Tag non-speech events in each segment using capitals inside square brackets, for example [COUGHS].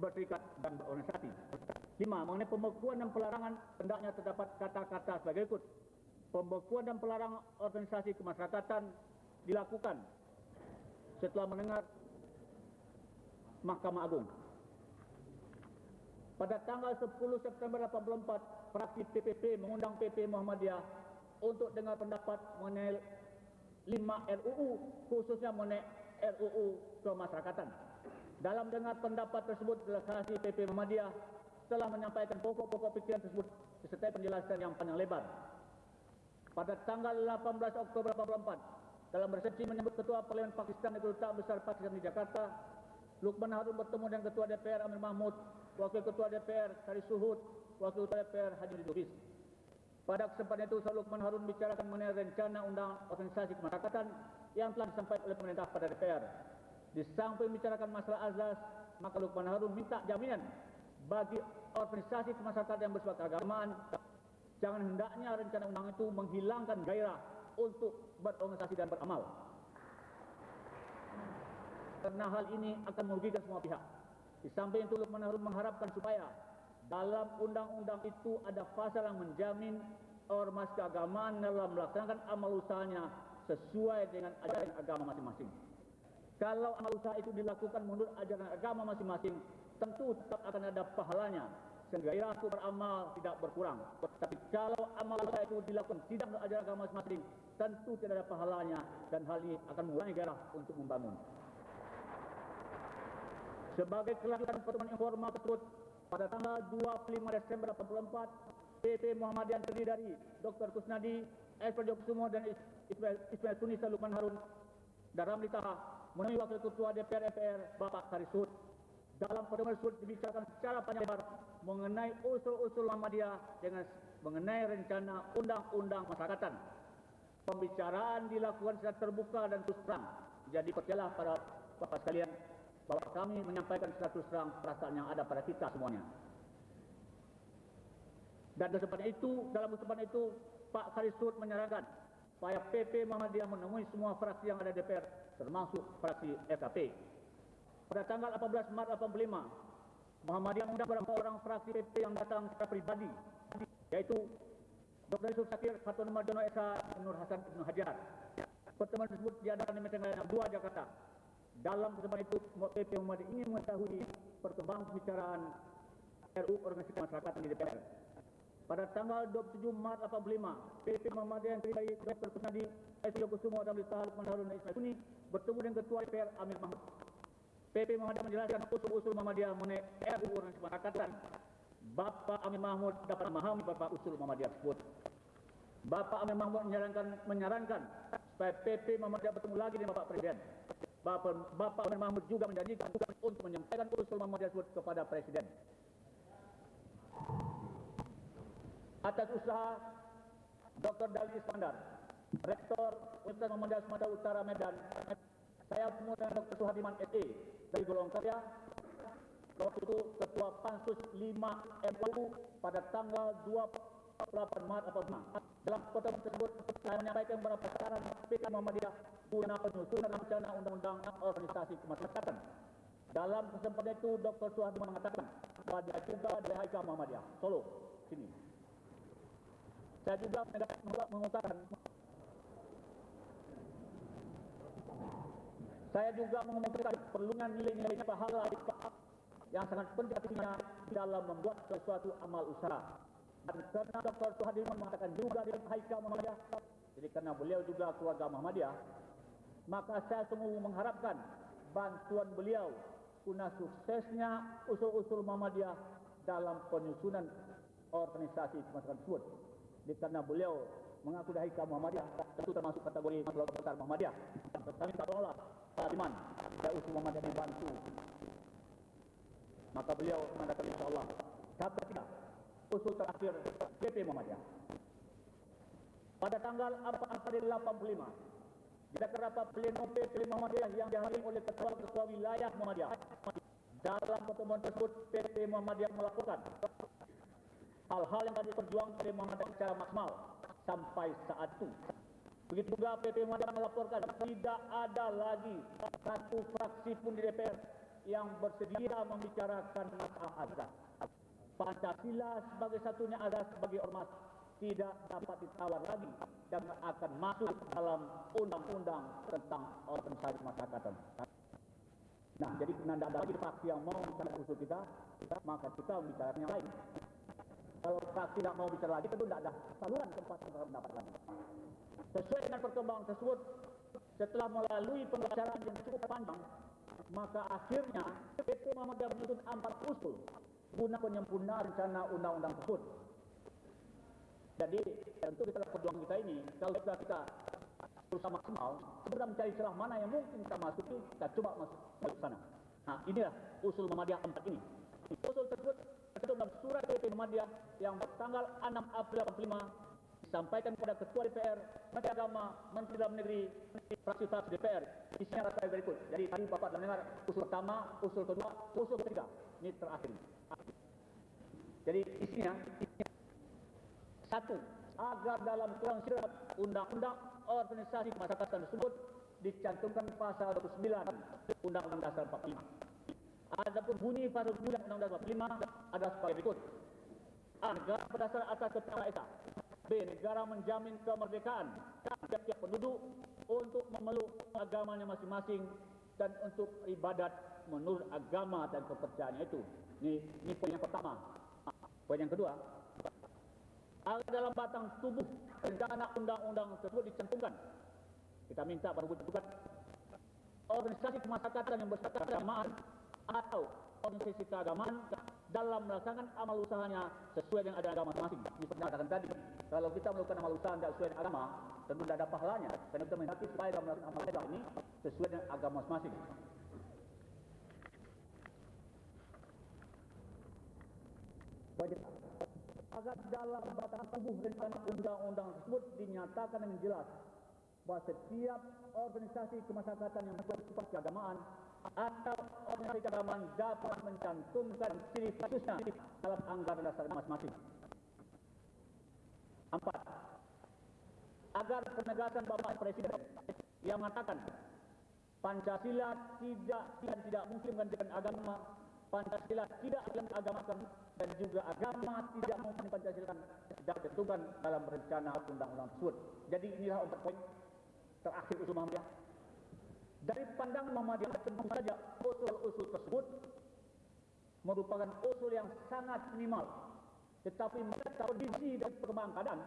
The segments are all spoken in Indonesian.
berserikat dan berorganisasi. Lima, mengenai pembekuan dan pelarangan hendaknya terdapat kata-kata sebagai berikut. Pembekuan dan pelarangan organisasi kemasyarakatan dilakukan setelah mendengar Mahkamah Agung. Pada tanggal 10 September 84, fraksi PPP mengundang PP Muhammadiyah untuk dengar pendapat mengenai 5 RUU, khususnya mengenai RUU kemasyarakatan. Dalam dengar pendapat tersebut, delegasi PP Muhammadiyah telah menyampaikan pokok-pokok pikiran tersebut disertai penjelasan yang panjang lebar. Pada tanggal 18 Oktober 84, dalam resepsi menyebut Ketua Parlimen Pakistan Negeri Duta Besar Pakistan di Jakarta, Lukman Harun bertemu dengan Ketua DPR Amir Mahmud, Wakil Ketua DPR Kari Suhud, Wakil Ketua DPR Haji Lubis. Pada kesempatan itu, Saudara Lukman Harun bicarakan mengenai rencana undang organisasi kemasyarakatan yang telah disampaikan oleh pemerintah pada DPR. Di samping membicarakan masalah azas, maka Lukman Harun minta jaminan bagi organisasi kemasyarakatan yang bersifat keagamaan, jangan hendaknya rencana undang itu menghilangkan gairah untuk berorganisasi dan beramal karena hal ini akan merugikan semua pihak. Di samping itu Lukman Harun mengharapkan supaya dalam undang-undang itu ada pasal yang menjamin ormas keagamaan dalam melaksanakan amal usahanya sesuai dengan ajaran agama masing-masing. Kalau amal usaha itu dilakukan menurut ajaran agama masing-masing, tentu tetap akan ada pahalanya sehingga gairahku beramal tidak berkurang. Tapi kalau amal usaha itu dilakukan tidak menurut ajaran agama masing-masing, tentu tidak ada pahalanya dan hal ini akan mengurangi gairah untuk membangun. Sebagai kelanjutan pertemuan informal tersebut, pada tanggal 25 Desember 1984, PP Muhammadiyah terdiri dari Dr. Kusnadi, Esper Jokusumo dan Ismail, Sunisa Lukman Harun dan Ramli menemui Wakil Ketua DPR FPR Bapak Karisud. Dalam pertemuan tersebut dibicarakan secara panjang lebar mengenai usul-usul Muhammadiyah dengan mengenai rencana undang-undang masyarakatan. Pembicaraan dilakukan secara terbuka dan terus terang. Jadi percayalah para bapak sekalian, bahwa kami menyampaikan secara terus terang perasaan yang ada pada kita semuanya. Dan kesempatan itu, dalam kesempatan itu, Pak Karisut menyarankan supaya PP Muhammadiyah menemui semua fraksi yang ada DPR, termasuk fraksi FKP. Pada tanggal 18 Maret 85, Muhammadiyah mengundang beberapa orang fraksi PP yang datang secara pribadi, yaitu Dr. Yusuf Sakir, Fatun Marjono Esa, Nur Hasan Ibn Hajar. Pertemuan tersebut diadakan di Meteng Layanan 2 Jakarta dalam kesempatan itu, PP Muhammad ingin mengetahui perkembangan pembicaraan RU Organisasi Masyarakat di DPR. Pada tanggal 27 Maret 85, PP Muhammadiyah yang terdiri dari. Kusnadi, S. Yokusumo dan Lita Lukman Harun dan Ismail bertemu dengan Ketua DPR Amir Mahmud. PP Muhammadiyah menjelaskan usul-usul Muhammadiyah mengenai RU Organisasi Masyarakat. Bapak Amir Mahmud dapat memahami beberapa usul Muhammadiyah tersebut. Bapak Amir Mahmud menyarankan, menyarankan supaya PP Muhammadiyah bertemu lagi dengan Bapak Presiden Bapak, Bapak Amir Mahmud juga menjanjikan untuk menyampaikan usul Muhammadiyah tersebut kepada Presiden. Atas usaha Dr. Dali Iskandar, Rektor Universitas Muhammadiyah Sumatera Utara Medan, saya dengan Dr. Suhadiman SE dari Golong Karya, waktu itu Ketua Pansus 5 MUU pada tanggal 28 Maret 45. Dalam pertemuan tersebut, saya menyampaikan beberapa saran PK Muhammadiyah guna penyusunan rencana undang-undang organisasi kemasyarakatan. Dalam kesempatan itu, Dr. Suhadi mengatakan bahwa dia juga dari Haikal Muhammadiyah, Solo, sini. Saya juga mengungkapkan saya juga mengumumkan perlungan nilai-nilai pahala yang sangat penting artinya dalam membuat sesuatu amal usaha. Dan karena Dr. Suhadirman mengatakan juga di Haikal Muhammadiyah, jadi karena beliau juga keluarga Muhammadiyah, maka saya sungguh mengharapkan bantuan beliau guna suksesnya usul-usul Muhammadiyah dalam penyusunan organisasi masyarakat tersebut. Karena beliau mengaku dari Haikal Muhammadiyah, tentu termasuk kategori keluarga besar Muhammadiyah. Kami tolonglah Pak Iman, dan usul Muhammadiyah dibantu. Maka beliau mengatakan insyaAllah, kata kita, usul terakhir PP Muhammadiyah. Pada tanggal 4 April 85, di rapat pleno PP Muhammadiyah yang dihadiri oleh ketua-ketua wilayah Muhammadiyah. Dalam pertemuan tersebut, PP Muhammadiyah melakukan hal-hal yang tadi perjuang PP Muhammadiyah secara maksimal sampai saat itu. Begitu juga PP Muhammadiyah melaporkan tidak ada lagi satu fraksi pun di DPR yang bersedia membicarakan masalah azas. Pancasila sebagai satunya azas bagi ormas tidak dapat ditawar lagi dan akan masuk dalam undang-undang tentang organisasi masyarakatan. Nah, jadi karena tidak lagi fraksi yang mau bicara usul kita, maka kita membicarakan yang lain. Kalau fraksi tidak mau bicara lagi, tentu tidak ada saluran tempat untuk pendapat lagi. Sesuai dengan perkembangan tersebut, setelah melalui pembicaraan yang cukup panjang, maka akhirnya PP Muhammadiyah menuntut empat usul guna penyempurnaan rencana undang-undang tersebut. Jadi tentu kita perjuangan kita ini, kalau kita, kita berusaha maksimal, kita mencari celah mana yang mungkin kita masuki, kita coba masuk ke sana. Nah inilah usul Muhammadiyah empat ini. Usul tersebut tertulis dalam surat PP Muhammadiyah yang bertanggal 6 April 85 disampaikan kepada Ketua DPR, Menteri Agama, Menteri Dalam Negeri, fraksi-fraksi DPR. Isinya rata berikut. Jadi tadi Bapak telah dengar usul pertama, usul kedua, usul ketiga. Ini terakhir. Jadi isinya, satu, agar dalam kurang syarat undang-undang organisasi kemasyarakatan tersebut dicantumkan pasal 29 Undang-Undang Dasar 45. Adapun bunyi 9 Undang-Undang Dasar 45 adalah sebagai berikut. Agar berdasar atas keterangan Esa, B. Negara menjamin kemerdekaan tiap-tiap penduduk untuk memeluk agamanya masing-masing dan untuk ibadat menurut agama dan kepercayaannya itu. Ini, ini poin yang pertama. Poin yang kedua, agar dalam batang tubuh rencana undang-undang tersebut dicantumkan. Kita minta pada wujud organisasi kemasyarakatan yang keagamaan atau organisasi keagamaan dalam melaksanakan amal usahanya sesuai dengan ada agama masing-masing. Seperti katakan tadi, kalau kita melakukan amal usaha tidak sesuai dengan agama, tentu tidak ada pahalanya. Karena kita menghendaki supaya dalam melakukan amal usaha ini sesuai dengan agama masing-masing. Agar dalam batang tubuh rencana undang-undang tersebut dinyatakan dengan jelas bahawa setiap organisasi kemasyarakatan yang bersifat keagamaan atau organisasi keagamaan dapat mencantumkan ciri khususnya dalam anggaran dasar masing-masing. Empat, agar penegasan Bapak Presiden yang mengatakan Pancasila tidak dan tidak mungkin menggantikan agama, Pancasila tidak akan agamakan dan juga agama tidak mungkin Pancasila tidak ditentukan dalam rencana undang-undang tersebut. Jadi inilah empat poin terakhir usul Muhammadiyah. Dari pandangan Muhammadiyah tentu saja usul-usul tersebut merupakan usul yang sangat minimal. Tetapi mereka kondisi dan perkembangan keadaan,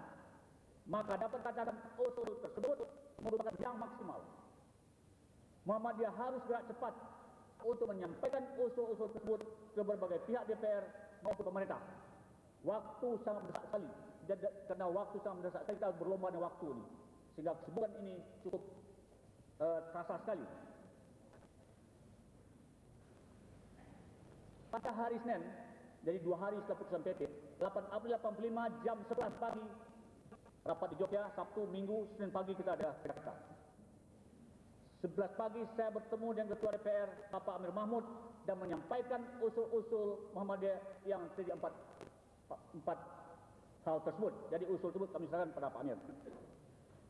maka dapat katakan usul tersebut merupakan yang maksimal. Muhammadiyah harus gerak cepat untuk menyampaikan usul-usul tersebut ke berbagai pihak DPR maupun pemerintah. Waktu sangat mendesak sekali. Karena waktu sangat mendesak sekali, kita berlomba dengan waktu ini sehingga kesibukan ini cukup uh, terasa sekali. Pada hari Senin, jadi dua hari setelah putusan PP, 8 April 85 jam 11 pagi, rapat di Jogja, Sabtu, Minggu, Senin pagi kita ada Jakarta. 11 pagi saya bertemu dengan Ketua DPR, Bapak Amir Mahmud, dan menyampaikan usul-usul Muhammadiyah yang terdiri empat, empat hal tersebut. Jadi usul tersebut kami serahkan pada Pak Amir.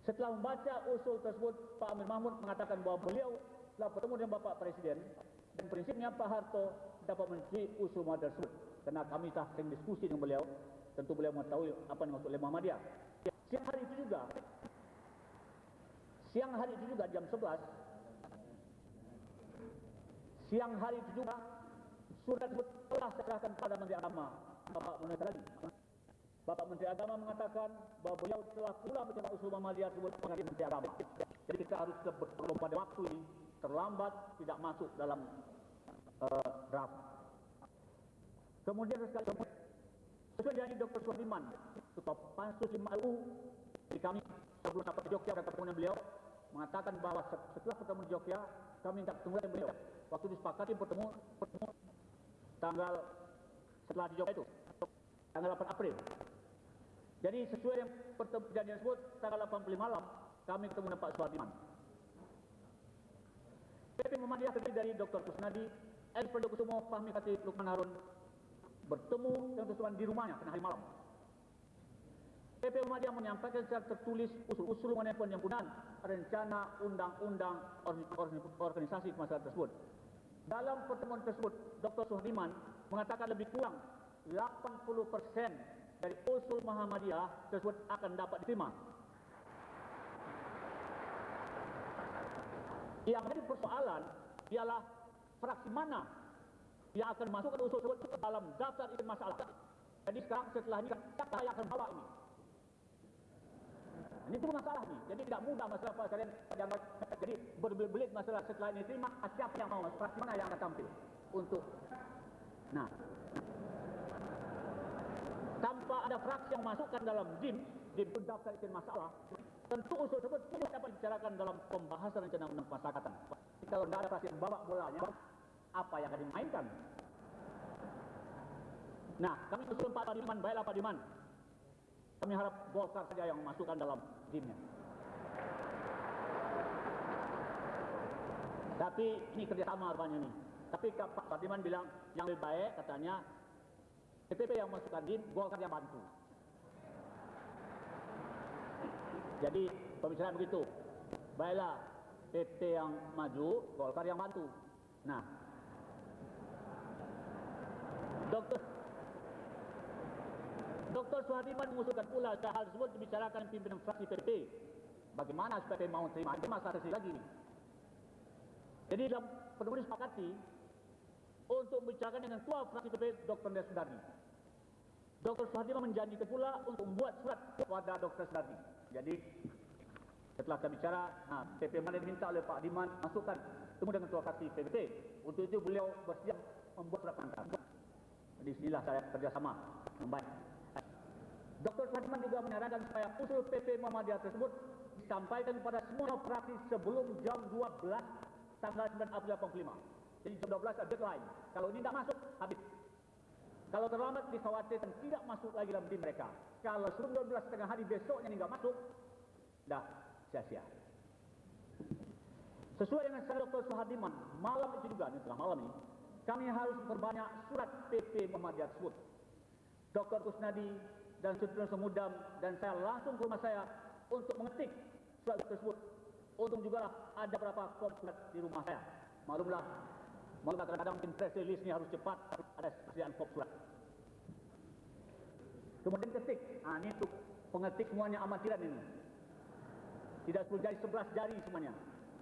Setelah membaca usul tersebut, Pak Amir Mahmud mengatakan bahwa beliau telah bertemu dengan Bapak Presiden dan prinsipnya Pak Harto dapat mencuri usul Muhammadiyah tersebut. Karena kami telah sering diskusi dengan beliau, tentu beliau mengetahui apa yang maksud oleh Muhammadiyah. Siang hari itu juga, siang hari itu juga jam 11, siang hari itu juga surat tersebut telah serahkan pada Menteri Agama, Bapak Munir lagi. Bapak Menteri Agama mengatakan bahawa beliau telah pula mencoba usul Muhammadiyah tersebut mengenai Menteri Agama. Jadi kita harus berlomba pada waktu ini terlambat tidak masuk dalam uh, draft. Kemudian sekali sesuai dengan Dr. Suhriman, Ketua Pansus 5 LU, di kami sebelum dapat di Jogja dan pertemuan beliau mengatakan bahawa setelah pertemuan di Jogja kami minta ketemu dengan beliau. Waktu disepakati pertemu, pertemu tanggal setelah di Jogja itu tanggal 8 April jadi sesuai dengan perjanjian tersebut, tanggal 85 malam, kami ketemu dengan Pak Suhardiman. PP Muhammadiyah terdiri dari Dr. Kusnadi, El Kusumo, Fahmi Khatib, Lukman Harun, bertemu dengan Kusman di rumahnya pada hari malam. PP Muhammadiyah menyampaikan secara tertulis usul-usul mengenai penyempurnaan rencana undang-undang organisasi masyarakat tersebut. Dalam pertemuan tersebut, Dr. Suhadiman mengatakan lebih kurang 80% dari usul Muhammadiyah tersebut akan dapat diterima. Yang menjadi persoalan ialah fraksi mana yang akan masukkan usul tersebut dalam daftar itu masalah. Jadi sekarang setelah ini siapa yang akan bawa ini? Ini itu masalah ni. Jadi tidak mudah masalah apa kalian jadi berbelit-belit masalah setelah ini terima siapa yang mau fraksi mana yang akan tampil untuk nah tanpa ada fraksi yang masukkan dalam DIM DIM itu daftar itu masalah tentu usul tersebut tidak dapat dibicarakan dalam pembahasan rencana undang pemasyarakatan. Kalau tidak ada fraksi yang bawa bolanya apa yang akan dimainkan? Nah, kami usul Pak Padiman, baiklah Pak Diman. Kami harap Golkar saja yang masukkan dalam timnya. Tapi ini kerjasama rupanya ini. Tapi Pak Padiman bilang yang lebih baik katanya PPP yang masukkan DIM, Golkar yang bantu. Jadi pembicaraan begitu. Baiklah PP yang maju, Golkar yang bantu. Nah, Dokter Dr. Suhadiman mengusulkan pula hal tersebut dibicarakan pimpinan fraksi PPP. Bagaimana supaya mau terima? Itu masalah lagi. Jadi dalam pertemuan disepakati untuk membicarakan dengan tua fraksi PPP Dr. Nes Sudardi. Dr. Suhadiman menjanjikan pula untuk membuat surat kepada Dr. Sudardi. Jadi setelah kita bicara, nah, PP mana diminta oleh Pak Diman masukkan temu dengan tua fraksi PPP. Untuk itu beliau bersiap membuat surat pengantar. Di sinilah saya kerjasama baik. Dr. Suhadiman juga menyarankan supaya usul PP Muhammadiyah tersebut disampaikan kepada semua fraksi sebelum jam 12 tanggal 9 April 85. Jadi jam 12 ada deadline. Kalau ini tidak masuk, habis. Kalau terlambat dikhawatirkan tidak masuk lagi dalam tim mereka. Kalau sebelum 12 setengah hari besoknya ini tidak masuk, dah sia-sia. Sesuai dengan saran Dr. Suhadiman, malam itu juga, ini telah malam ini, kami harus memperbanyak surat PP Muhammadiyah tersebut. Dr. Kusnadi dan Sutran Semudam dan saya langsung ke rumah saya untuk mengetik surat tersebut. Untung juga ada beberapa surat di rumah saya. Maklumlah, maklumlah kadang-kadang mungkin press release ini harus cepat, ada persediaan kop surat. Kemudian ketik, ah ini untuk pengetik semuanya amatiran ini. Tidak perlu jari sebelas jari semuanya.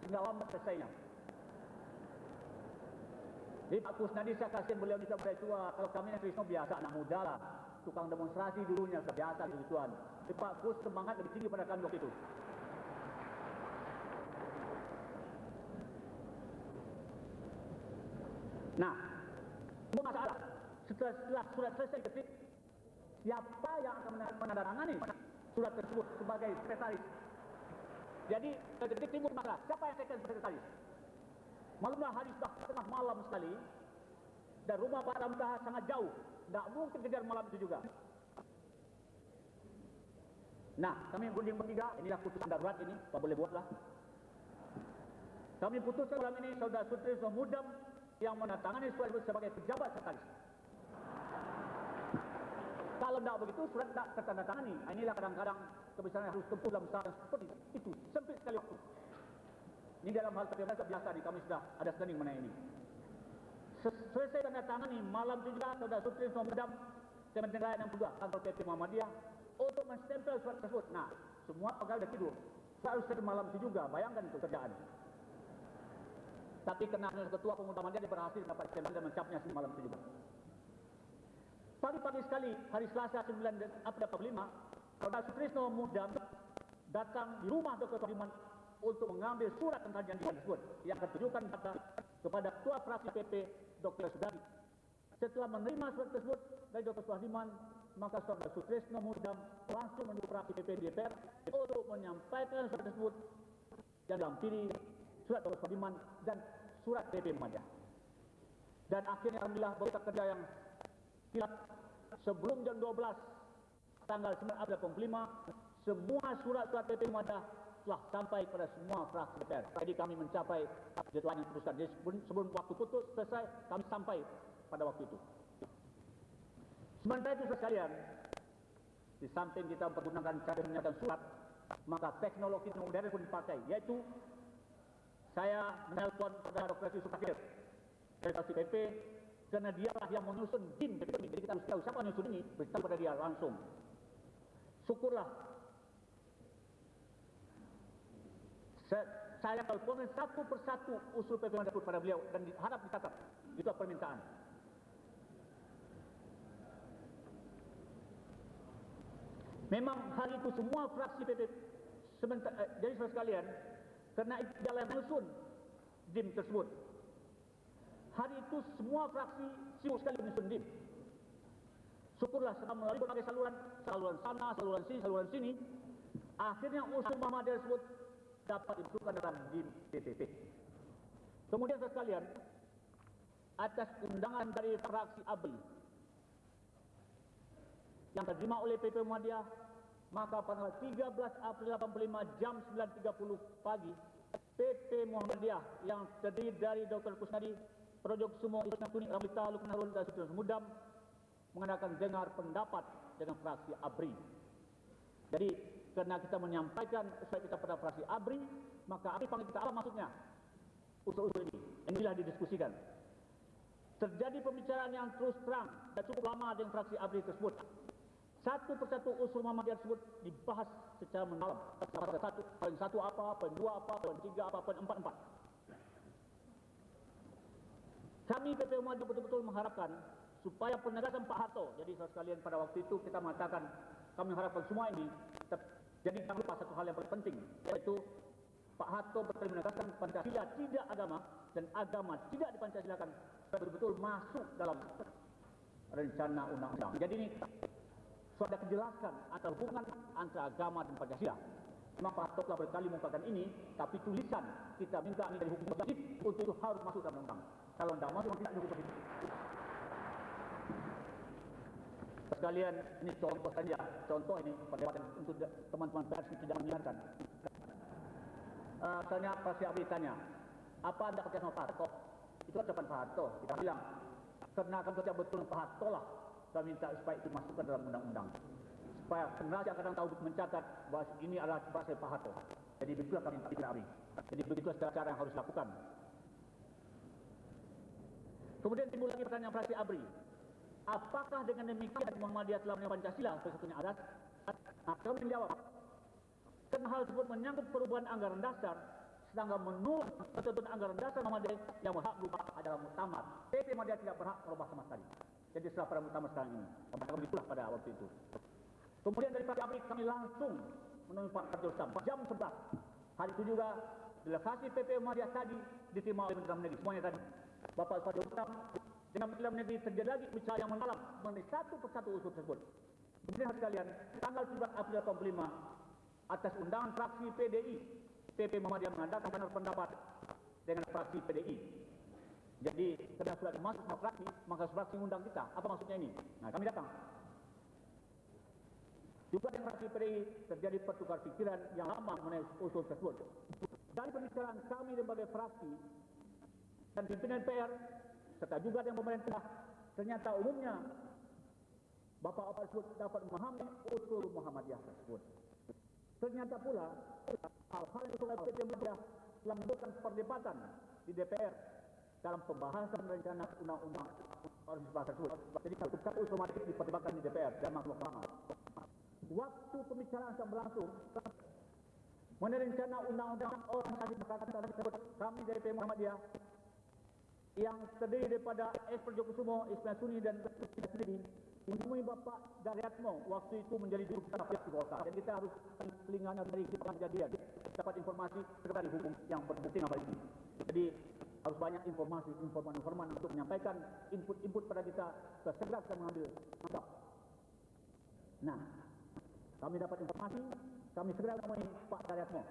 Sehingga lambat selesainya. Jadi Pak Kusnadi saya kasihan beliau bisa berada tua. Kalau kami yang Krisno biasa anak muda lah tukang demonstrasi dulunya biasa gitu tuan. Tapi Pak Gus semangat lebih tinggi pada kami waktu itu. Nah, itu masalah. Setelah, setelah surat selesai ketik, siapa yang akan menandatangani surat tersebut sebagai sekretaris? Jadi ketik timbul masalah. Siapa yang akan sekretaris? Maklumlah hari sudah tengah malam sekali dan rumah Pak Ramtah sangat jauh tidak mungkin kejar malam itu juga. Nah, kami berunding bertiga, inilah putusan darurat ini, apa boleh buatlah. Kami putuskan malam ini Saudara Sutri Mudam yang menandatangani surat itu sebagai pejabat sekretaris. Kalau tidak begitu, surat tidak tertandatangani. Inilah kadang-kadang kebesaran harus tempuh dalam usaha seperti itu. Sempit sekali waktu. Ini dalam hal terbiasa biasa di kami sudah ada standing mengenai ini selesai tanda tangan ini malam itu juga saudara Sutri Somedam Kementerian Rakyat yang juga kantor PP Muhammadiyah untuk menstempel surat tersebut. Nah, semua pegawai sudah tidur. Saya harus malam itu juga, bayangkan itu kerjaan. Tapi kena ketua Muhammadiyah dia berhasil dapat stempel dan mencapnya malam itu juga. Pagi-pagi sekali, hari Selasa 9 April 45, Saudara Sutrisno Mudam datang di rumah Dr. Tohiman untuk mengambil surat tentang janji tersebut yang tertujukan kepada Ketua Fraksi PP Dr. Sudadi. Setelah menerima surat tersebut dari Dr. Suhadiman, maka Saudara Sutrisno Mudam langsung menuju fraksi PP DPR untuk menyampaikan surat tersebut dan dampiri surat Dr. Suhadiman dan surat PP Muhammadiyah. Dan akhirnya Alhamdulillah berita kerja yang kilat sebelum jam 12 tanggal 9 April 5 semua surat-surat PP Muhammadiyah telah sampai kepada semua fraksi DPR. Jadi kami mencapai deadline yang putuskan. Jadi sebelum, sebelum waktu putus selesai, kami sampai pada waktu itu. Sementara itu sekalian, di samping kita menggunakan cara menyatakan surat, maka teknologi modern pun dipakai, yaitu saya menelpon saudara Dr. Yusuf Fakir redaksi PP karena dialah yang menyusun ini. Jadi kita harus tahu siapa menyusun ini, beritahu pada dia langsung. Syukurlah saya, saya teleponin satu persatu usul PP Mendagri pada beliau dan diharap dicatat. Itu permintaan. Memang hari itu semua fraksi PP eh, jadi saudara sekalian, karena itu jalan menyusun DIM tersebut. Hari itu semua fraksi sibuk sekali menyusun DIM. Syukurlah setelah melalui berbagai saluran, saluran sana, saluran sini, saluran sini, akhirnya usul Muhammadiyah tersebut dapat dimasukkan dalam DIM PPP. Kemudian sekalian, atas undangan dari fraksi ABRI yang terima oleh PP Muhammadiyah maka pada 13 April 85 jam 9.30 pagi PP Muhammadiyah yang terdiri dari Dr. Kusnadi, Projok Sumo Islam Kuning, Ramita, Lukman Harun, dan Sudara Mudam mengadakan dengar pendapat dengan fraksi ABRI. Jadi karena kita menyampaikan sesuai kita pada fraksi ABRI, maka ABRI panggil kita apa maksudnya? Usul-usul ini. Inilah didiskusikan. Terjadi pembicaraan yang terus terang dan cukup lama dengan fraksi ABRI tersebut. Satu persatu usul Muhammadiyah tersebut dibahas secara mendalam. Pada satu, poin satu apa, poin dua apa, poin tiga apa, poin empat empat. Kami PP Muhammadiyah betul-betul mengharapkan supaya penegasan Pak Harto. Jadi saudara sekalian pada waktu itu kita mengatakan kami mengharapkan semua ini. Jadi jangan lupa satu hal yang paling penting yaitu Pak Harto betul menegaskan Pancasila tidak agama dan agama tidak dipancasilakan betul-betul masuk dalam rencana undang-undang. Jadi ini sudah ada kejelasan antara hubungan antara agama dan Pancasila. Memang Pak Harto telah berkali mengungkapkan ini, tapi tulisan kita minta ini dari hukum wajib untuk itu harus masuk dalam undang. Kalau tidak masuk, tidak hukum wajib. Sekalian ini contoh saja, contoh ini perdebatan untuk teman-teman pers yang tidak mendengarkan. Uh, tanya Pak Abdi tanya, apa anda percaya sama Pak Harto? Itu ucapan Pak Harto. Kita bilang, karena akan percaya betul Pak Harto lah saya minta supaya itu masukkan dalam undang-undang. Supaya generasi akan datang tahu mencatat bahawa ini adalah bahasa Pak Harto. Jadi begitulah kami minta Abri. Jadi begitulah cara yang harus dilakukan. Kemudian timbul lagi pertanyaan fraksi Abri. Apakah dengan demikian Muhammadiyah telah menerima Pancasila satu-satunya adat? Nah, kami menjawab. Karena hal tersebut menyangkut perubahan anggaran dasar, sedangkan menurut ketentuan anggaran dasar Muhammadiyah yang berhak berubah adalah muktamar. PP Muhammadiyah tidak berhak merubah sama sekali. Jadi setelah pada muktamar sekarang ini. Kami itulah pada waktu itu. Kemudian dari Abrik kami langsung menemui Pak Ustam. Jam 11. Hari itu juga delegasi PP Muhammadiyah tadi diterima oleh Menteri Dalam Negeri. Semuanya tadi. Bapak Fadil Ustam dengan Menteri Negeri terjadi lagi bicara yang mendalam mengenai satu persatu usul tersebut. Kemudian hari sekalian, tanggal 17 April 85 atas undangan fraksi PDI, PP Muhammadiyah mengadakan pendapat dengan fraksi PDI jadi karena surat masuk fraksi, maka fraksi mengundang kita. Apa maksudnya ini? Nah kami datang. Juga dengan fraksi PDI terjadi pertukar pikiran yang lama mengenai usul tersebut. Dari pembicaraan kami sebagai fraksi dan pimpinan PR serta juga dengan pemerintah, ternyata umumnya Bapak-bapak tersebut dapat memahami usul Muhammadiyah tersebut. Ternyata pula hal-hal yang telah menimbulkan perdebatan di DPR dalam pembahasan rencana undang-undang organisasi tersebut. Jadi satu otomatis diperdebatkan di DPR dan makhluk mahal. Waktu pembicaraan sedang berlangsung, mengenai rencana undang-undang organisasi masyarakat tersebut, kami dari PM Muhammadiyah yang terdiri daripada S. Perjokusumo, Ismail Suni dan Sendiri menemui Bapak Daryatmo waktu itu menjadi juru bicara pihak Golkar dan kita harus telinganya dari kejadian dapat informasi dari hukum yang berpenting apa ini. Jadi harus banyak informasi, informan-informan untuk menyampaikan input-input pada kita segera kita mengambil langkah. Nah, kami dapat informasi, kami segera menemui Pak Daryatmo.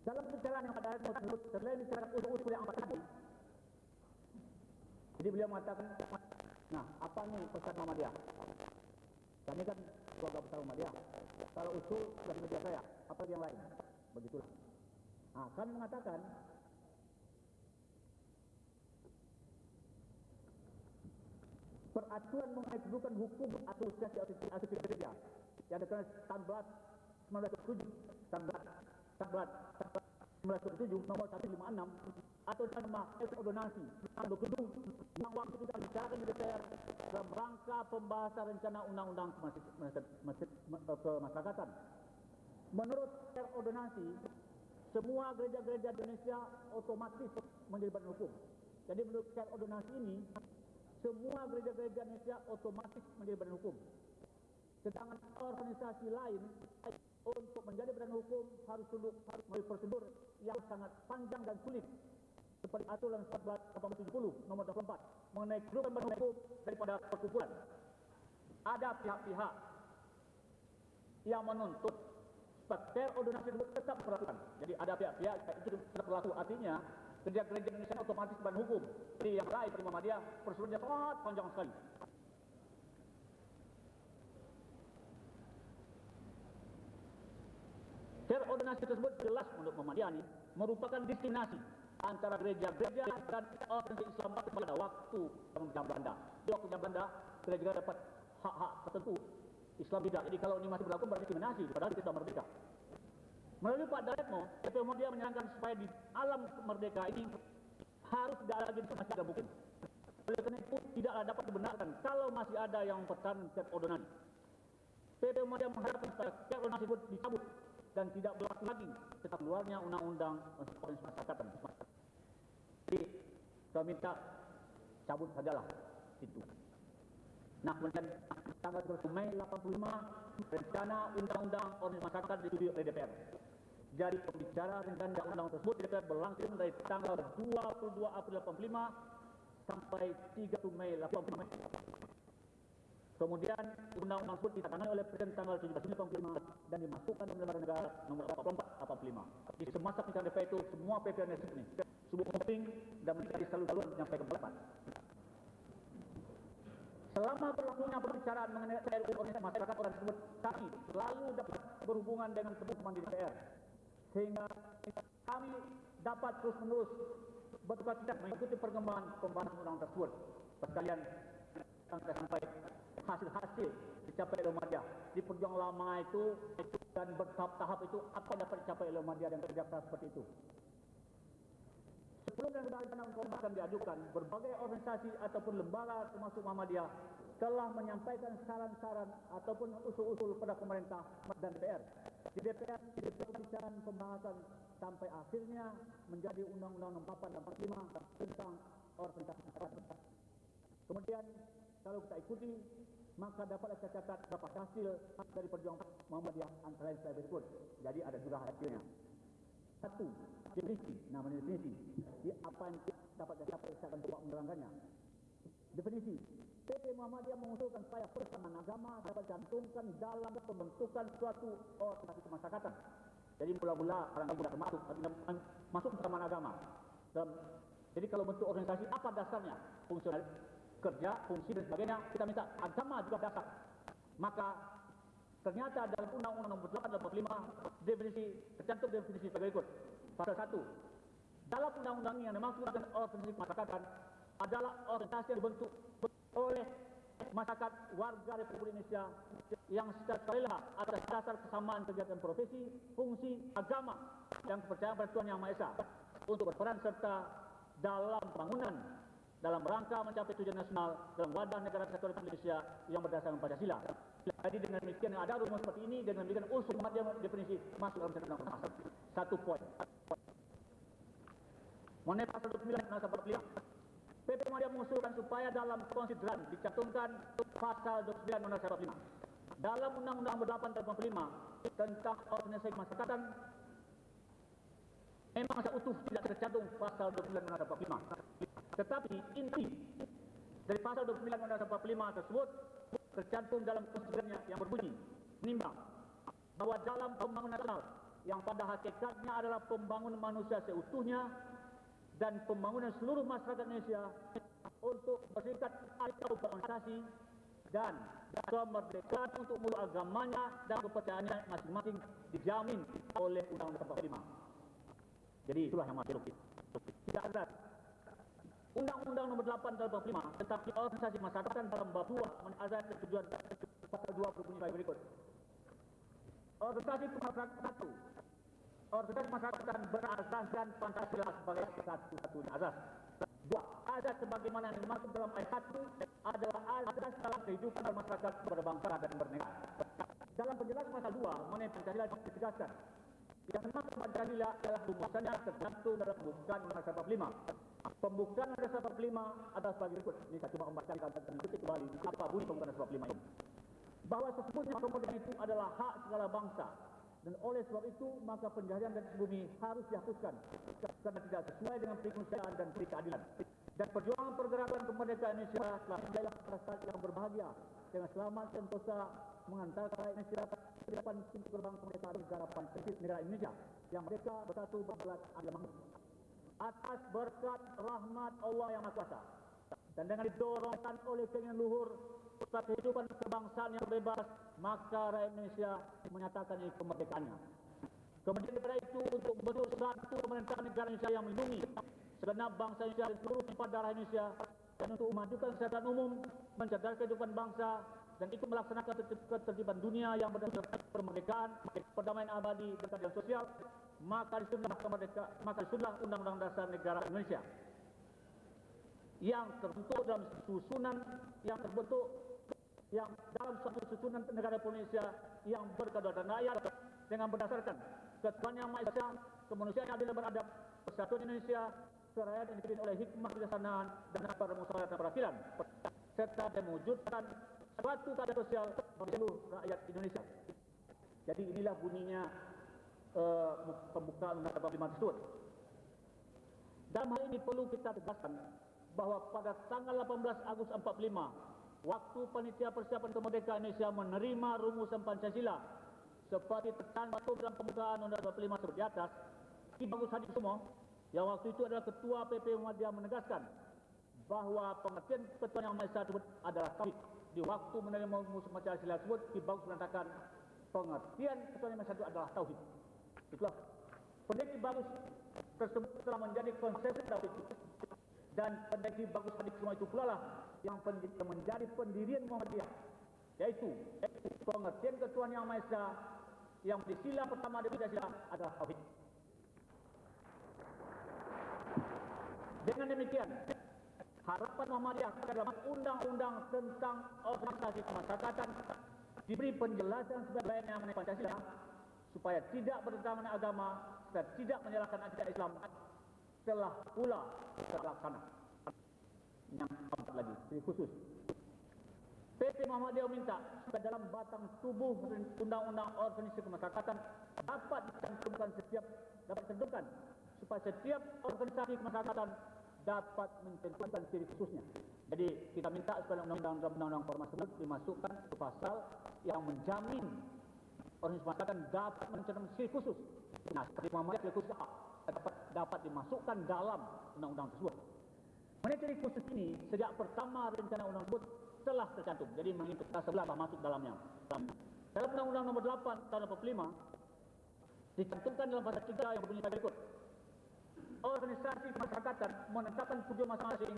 Dalam perjalanan yang Pak Daryatmo tersebut, selain bicara usul-usul yang empat tadi, jadi beliau mengatakan, nah apa nih pesan Muhammadiyah? Kami kan keluarga besar Muhammadiyah. Kalau usul dari media saya, apa yang lain? Begitulah. Nah, kami mengatakan peraturan mengenai kedudukan hukum asosiasi asosiasi kerja yang dikenal 19 1907 19 19 1977 nomor 156 atau nama ordonansi nomor gedung yang waktu itu kami bicarakan di DPR dalam rangka pembahasan rencana undang-undang kemasyarakatan. Menurut ordonansi, semua gereja-gereja Indonesia otomatis menjadi badan hukum. Jadi menurut ordonansi ini, semua gereja-gereja Indonesia otomatis menjadi badan hukum. Sedangkan organisasi lain untuk menjadi badan hukum harus tunduk harus melalui prosedur yang sangat panjang dan sulit seperti aturan 14 1870 nomor 24 mengenai kedudukan badan hukum daripada perkumpulan. Ada pihak-pihak yang menuntut ordonansi tersebut tetap berlaku. Jadi ada pihak-pihak itu tetap berlaku. Artinya gereja-gereja Indonesia otomatis badan hukum. Jadi yang lain seperti Muhammadiyah prosedurnya sangat panjang sekali. Per ordinasi tersebut jelas menurut Muhammadiyah ini merupakan diskriminasi antara gereja-gereja dan organisasi Islam pada waktu zaman Belanda. Di waktu zaman Belanda, gereja-gereja dapat hak-hak tertentu, Islam tidak. Jadi kalau ini masih berlaku berarti diskriminasi, padahal kita merdeka. Melalui Pak Daretmo, DP Muhammadiyah menyerangkan supaya di alam merdeka ini harus tidak ada lagi masih ada mungkin. Oleh karena itu tidaklah dapat dibenarkan kalau masih ada yang mempertahankan ordonansi. PP Muhammadiyah mengharapkan supaya ordonansi tersebut dicabut dan tidak berlaku lagi setelah keluarnya undang-undang masyarakat. Jadi saya minta cabut sajalah itu. Nah kemudian tanggal 1 Mei 85 rencana undang-undang organisasi masyarakat disetujui oleh DPR. Jadi pembicara rencana undang-undang tersebut di DPR berlangsung dari tanggal 22 April 85 sampai 30 Mei 85. Kemudian undang-undang tersebut ditandatangani oleh Presiden tanggal 17 Juni 85 dan dimasukkan dalam lembaga negara nomor 44 85. Di semasa pembicaraan DPR itu semua PP ini subuh penting dan mencari selalu-selalu menyampaikan pendapat. Selama berlakunya pembicaraan mengenai RUU organisasi masyarakat orang tersebut, kami selalu dapat berhubungan dengan teman-teman di DPR. Sehingga kami dapat terus-menerus bertukar tidak mengikuti perkembangan pembahasan undang tersebut. Sekalian sampai hasil-hasil dicapai oleh Muhammadiyah. Di perjuangan lama itu dan bertahap-tahap itu apa dapat dicapai oleh Muhammadiyah dan kerja seperti itu. Sebelum dan rencana akan diajukan, berbagai organisasi ataupun lembaga termasuk Muhammadiyah telah menyampaikan saran-saran ataupun usul-usul pada pemerintah dan DPR. Di DPR, di pembicaraan pembahasan sampai akhirnya menjadi Undang-Undang 44 dan 45 tentang organisasi. Kemudian kalau kita ikuti maka dapat saya catat berapa hasil dari perjuangan Muhammadiyah antara lain saya berikut. Jadi ada juga hasilnya. Satu, definisi, nama definisi. Di apa yang dapat saya capai, saya akan coba menerangkannya. Definisi, PP Muhammadiyah mengusulkan supaya persamaan agama dapat cantumkan dalam pembentukan suatu organisasi kemasyarakatan. Jadi mula-mula orang tidak termasuk, masuk persamaan agama. Dan, jadi kalau bentuk organisasi, apa dasarnya? Fungsional, kerja, fungsi dan sebagainya, kita minta agama juga dasar. Maka ternyata dalam Undang-Undang Nomor 8 definisi tercantum definisi sebagai berikut. Pasal 1. Dalam undang-undang yang dimaksudkan organisasi masyarakat adalah organisasi yang dibentuk oleh masyarakat warga Republik Indonesia yang secara sukarela atas dasar kesamaan kegiatan profesi, fungsi, agama dan kepercayaan pada Tuhan Yang Maha Esa untuk berperan serta dalam pembangunan dalam rangka mencapai tujuan nasional dalam wadah negara kesatuan Republik Indonesia yang berdasarkan Pancasila. Jadi dengan demikian ada rumus seperti ini dengan demikian usul yang definisi masuk dalam satu undang Satu poin. Mengenai pasal 29 nasab 45. PP Muhammadiyah mengusulkan supaya dalam konsideran dicantumkan pasal 29 Undang-Undang 45. Dalam Undang-Undang 8 tahun 45 tentang organisasi masyarakatan memang utuh tidak tercantum pasal 29 Undang-Undang 45. Tetapi inti dari pasal 29 Undang-Undang 45 tersebut tercantum dalam konstitusinya yang berbunyi menimbang bahwa dalam pembangunan nasional yang pada hakikatnya adalah pembangunan manusia seutuhnya dan pembangunan seluruh masyarakat Indonesia untuk berserikat atau berorganisasi dan kemerdekaan untuk mulu agamanya dan kepercayaannya masing-masing dijamin oleh Undang-Undang 45. Jadi itulah yang masih lukis. Tidak ada Undang-Undang nomor 8 tahun 45 tentang organisasi masyarakat dalam bab 2 menazat ketujuan pasal 2 berbunyi sebagai berikut. Organisasi masyarakat 1 Orde masyarakat berasaskan Pancasila sebagai satu-satunya asas. Dua, azas sebagaimana yang dimaksud dalam ayat 1 adalah azas dalam kehidupan masyarakat berbangsa dan bernegara. Dalam penjelasan pasal 2 mengenai Pancasila ditegaskan yang dimaksud Pancasila adalah rumusannya tercantum dalam pembukaan Undang-Undang 45. Pembukaan Undang-Undang 45 adalah sebagai berikut. Ini saya cuma membacakan dan ketik kembali apa bunyi pembukaan Undang-Undang 45 ini. Bahwa sesungguhnya kemerdekaan itu adalah hak segala bangsa dan oleh sebab itu maka penjajahan dan bumi harus dihapuskan karena tidak sesuai dengan perikemanusiaan dan keadilan. Dan perjuangan pergerakan kemerdekaan Indonesia telah menjadi masyarakat yang berbahagia dengan selamat sentosa mengantarkan Indonesia ke depan pintu gerbang kemerdekaan negara Pancasila negara Indonesia yang mereka bersatu berbelat makmur. Atas berkat rahmat Allah yang Maha Kuasa dan dengan didorongkan oleh keinginan luhur pusat kehidupan kebangsaan yang bebas, maka rakyat Indonesia menyatakan ini kemerdekaannya. Kemudian daripada itu untuk membentuk satu pemerintahan negara Indonesia yang melindungi segenap bangsa Indonesia dan seluruh sifat darah Indonesia dan untuk memajukan kesehatan umum, mencerdaskan kehidupan bangsa dan ikut melaksanakan ketertiban dunia yang berdasarkan kemerdekaan, perdamaian abadi dan keadilan sosial, maka disudahlah kemerdekaan, maka disudahlah Undang-Undang Dasar Negara Indonesia yang terbentuk dalam susunan yang terbentuk yang dalam satu susunan negara Indonesia yang berkedaulatan rakyat dengan berdasarkan ketuhanan yang maha esa, kemanusiaan yang adil dan beradab, persatuan Indonesia, kerajaan yang dipimpin oleh hikmah kebijaksanaan dan permusyawaratan perwakilan, serta mewujudkan suatu keadaan sosial bagi seluruh rakyat Indonesia. Jadi inilah bunyinya uh, pembukaan Undang-Undang 45 tersebut. Dalam hal ini perlu kita tegaskan bahawa pada tanggal 18 Agustus 45, waktu panitia persiapan kemerdekaan Indonesia menerima rumusan Pancasila seperti tercantum dalam pembukaan Undang-Undang 45 seperti di atas, di bagus semua, yang waktu itu adalah Ketua PP Muhammadiyah menegaskan bahawa pengertian ketua yang maha tersebut adalah tauhid. Di waktu menerima rumusan Pancasila tersebut, di bagus menyatakan pengertian ketua yang maha adalah tauhid. Itulah pendekti bagus tersebut telah menjadi konsep tauhid dan pendekti bagus hadis semua itu pula lah yang menjadi pendirian Muhammadiyah yaitu pengertian ketuhanan yang Maha Esa yang di sila pertama dari sila adalah tauhid. Dengan demikian, harapan Muhammadiyah dalam undang-undang tentang organisasi kemasyarakatan diberi penjelasan sebagai mengenai Pancasila supaya tidak bertentangan agama dan tidak menyalahkan akidah Islam telah pula terlaksana. Yang keempat lagi, ini khusus. PP Muhammadiyah minta supaya dalam batang tubuh undang-undang organisasi kemasyarakatan dapat dicantumkan setiap dapat dicantumkan supaya setiap organisasi kemasyarakatan dapat mencantumkan ciri khususnya. Jadi kita minta supaya undang-undang formal tersebut dimasukkan ke pasal yang menjamin organisasi kemasyarakatan dapat mencantumkan ciri khusus. Nah, seperti Muhammadiyah ciri khusus dapat dapat dimasukkan dalam undang-undang tersebut. Ciri khusus ini, sejak pertama rencana undang tersebut telah tercantum. Jadi mengikut sebelah masuk dalamnya. Dalam undang-undang nomor 8 tahun 85, dicantumkan dalam pasal 3 yang berbunyi berikut. Organisasi kemasyarakatan menetapkan tujuan masing-masing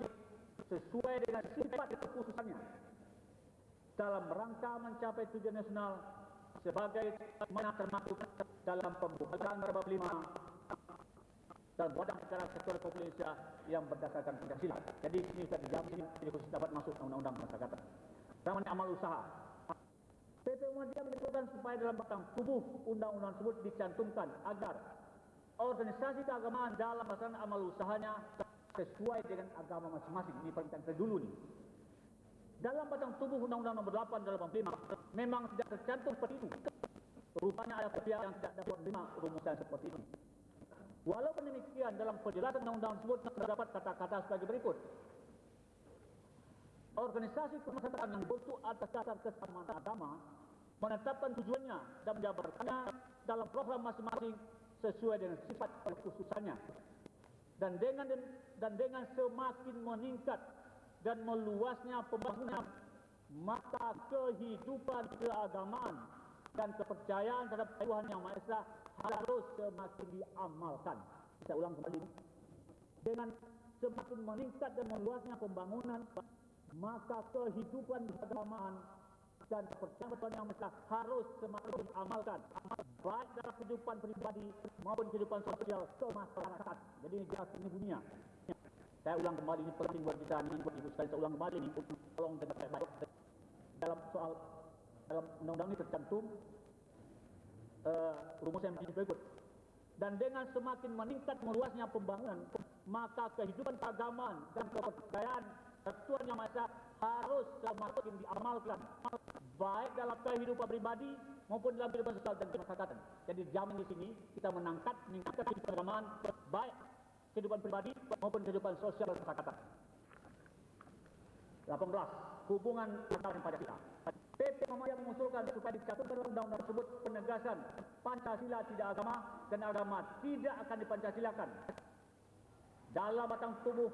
sesuai dengan sifat kekhususannya dalam rangka mencapai tujuan nasional sebagai mana termaktub dalam pembukaan bab 5 dan badan secara sektor Indonesia yang berdasarkan Pancasila. Jadi ini sudah dijawab ini khusus dapat masuk undang-undang masyarakat. Namanya amal usaha. PP Muhammadiyah menentukan supaya dalam batang tubuh undang-undang tersebut dicantumkan agar organisasi keagamaan dalam melaksanakan amal usahanya sesuai dengan agama masing-masing. Ini permintaan saya dulu nih. Dalam batang tubuh undang-undang nomor 8 dalam 85 memang tidak tercantum seperti itu. Rupanya ada pihak yang tidak dapat menerima rumusan seperti ini. Walaupun demikian dalam penjelasan undang-undang tersebut terdapat kata-kata sebagai berikut. Organisasi kemasyarakatan yang berbentuk atas dasar kesamaan agama menetapkan tujuannya dan menjabarkannya dalam program masing-masing sesuai dengan sifat kekhususannya. Dan dengan dan dengan semakin meningkat dan meluasnya pembangunan maka kehidupan keagamaan dan kepercayaan terhadap Tuhan Yang Maha Esa harus semakin diamalkan. Saya ulang kembali. Dengan semakin meningkat dan meluasnya pembangunan, maka kehidupan keagamaan dan kepercayaan yang besar harus semakin diamalkan baik dalam kehidupan pribadi maupun kehidupan sosial kemasyarakat. Jadi ini jelas ini bunyinya. Saya ulang kembali ini penting buat kita ini buat ibu sekalian saya ulang kembali ini tolong dengar baik dalam soal dalam undang-undang ini tercantum uh, rumus yang berikut dan dengan semakin meningkat meluasnya pembangunan maka kehidupan keagamaan dan kepercayaan ketuan yang masa harus semakin diamalkan baik dalam kehidupan pribadi maupun dalam kehidupan sosial dan kemasyarakatan. Jadi jamin di sini kita menangkat meningkatkan kehidupan keagamaan baik kehidupan pribadi maupun kehidupan sosial dan kemasyarakatan. 18. Hubungan antara Pancasila. PP Muhammadiyah mengusulkan supaya dicatatkan dalam undang-undang tersebut penegasan Pancasila tidak agama dan agama tidak akan dipancasilakan. Dalam batang tubuh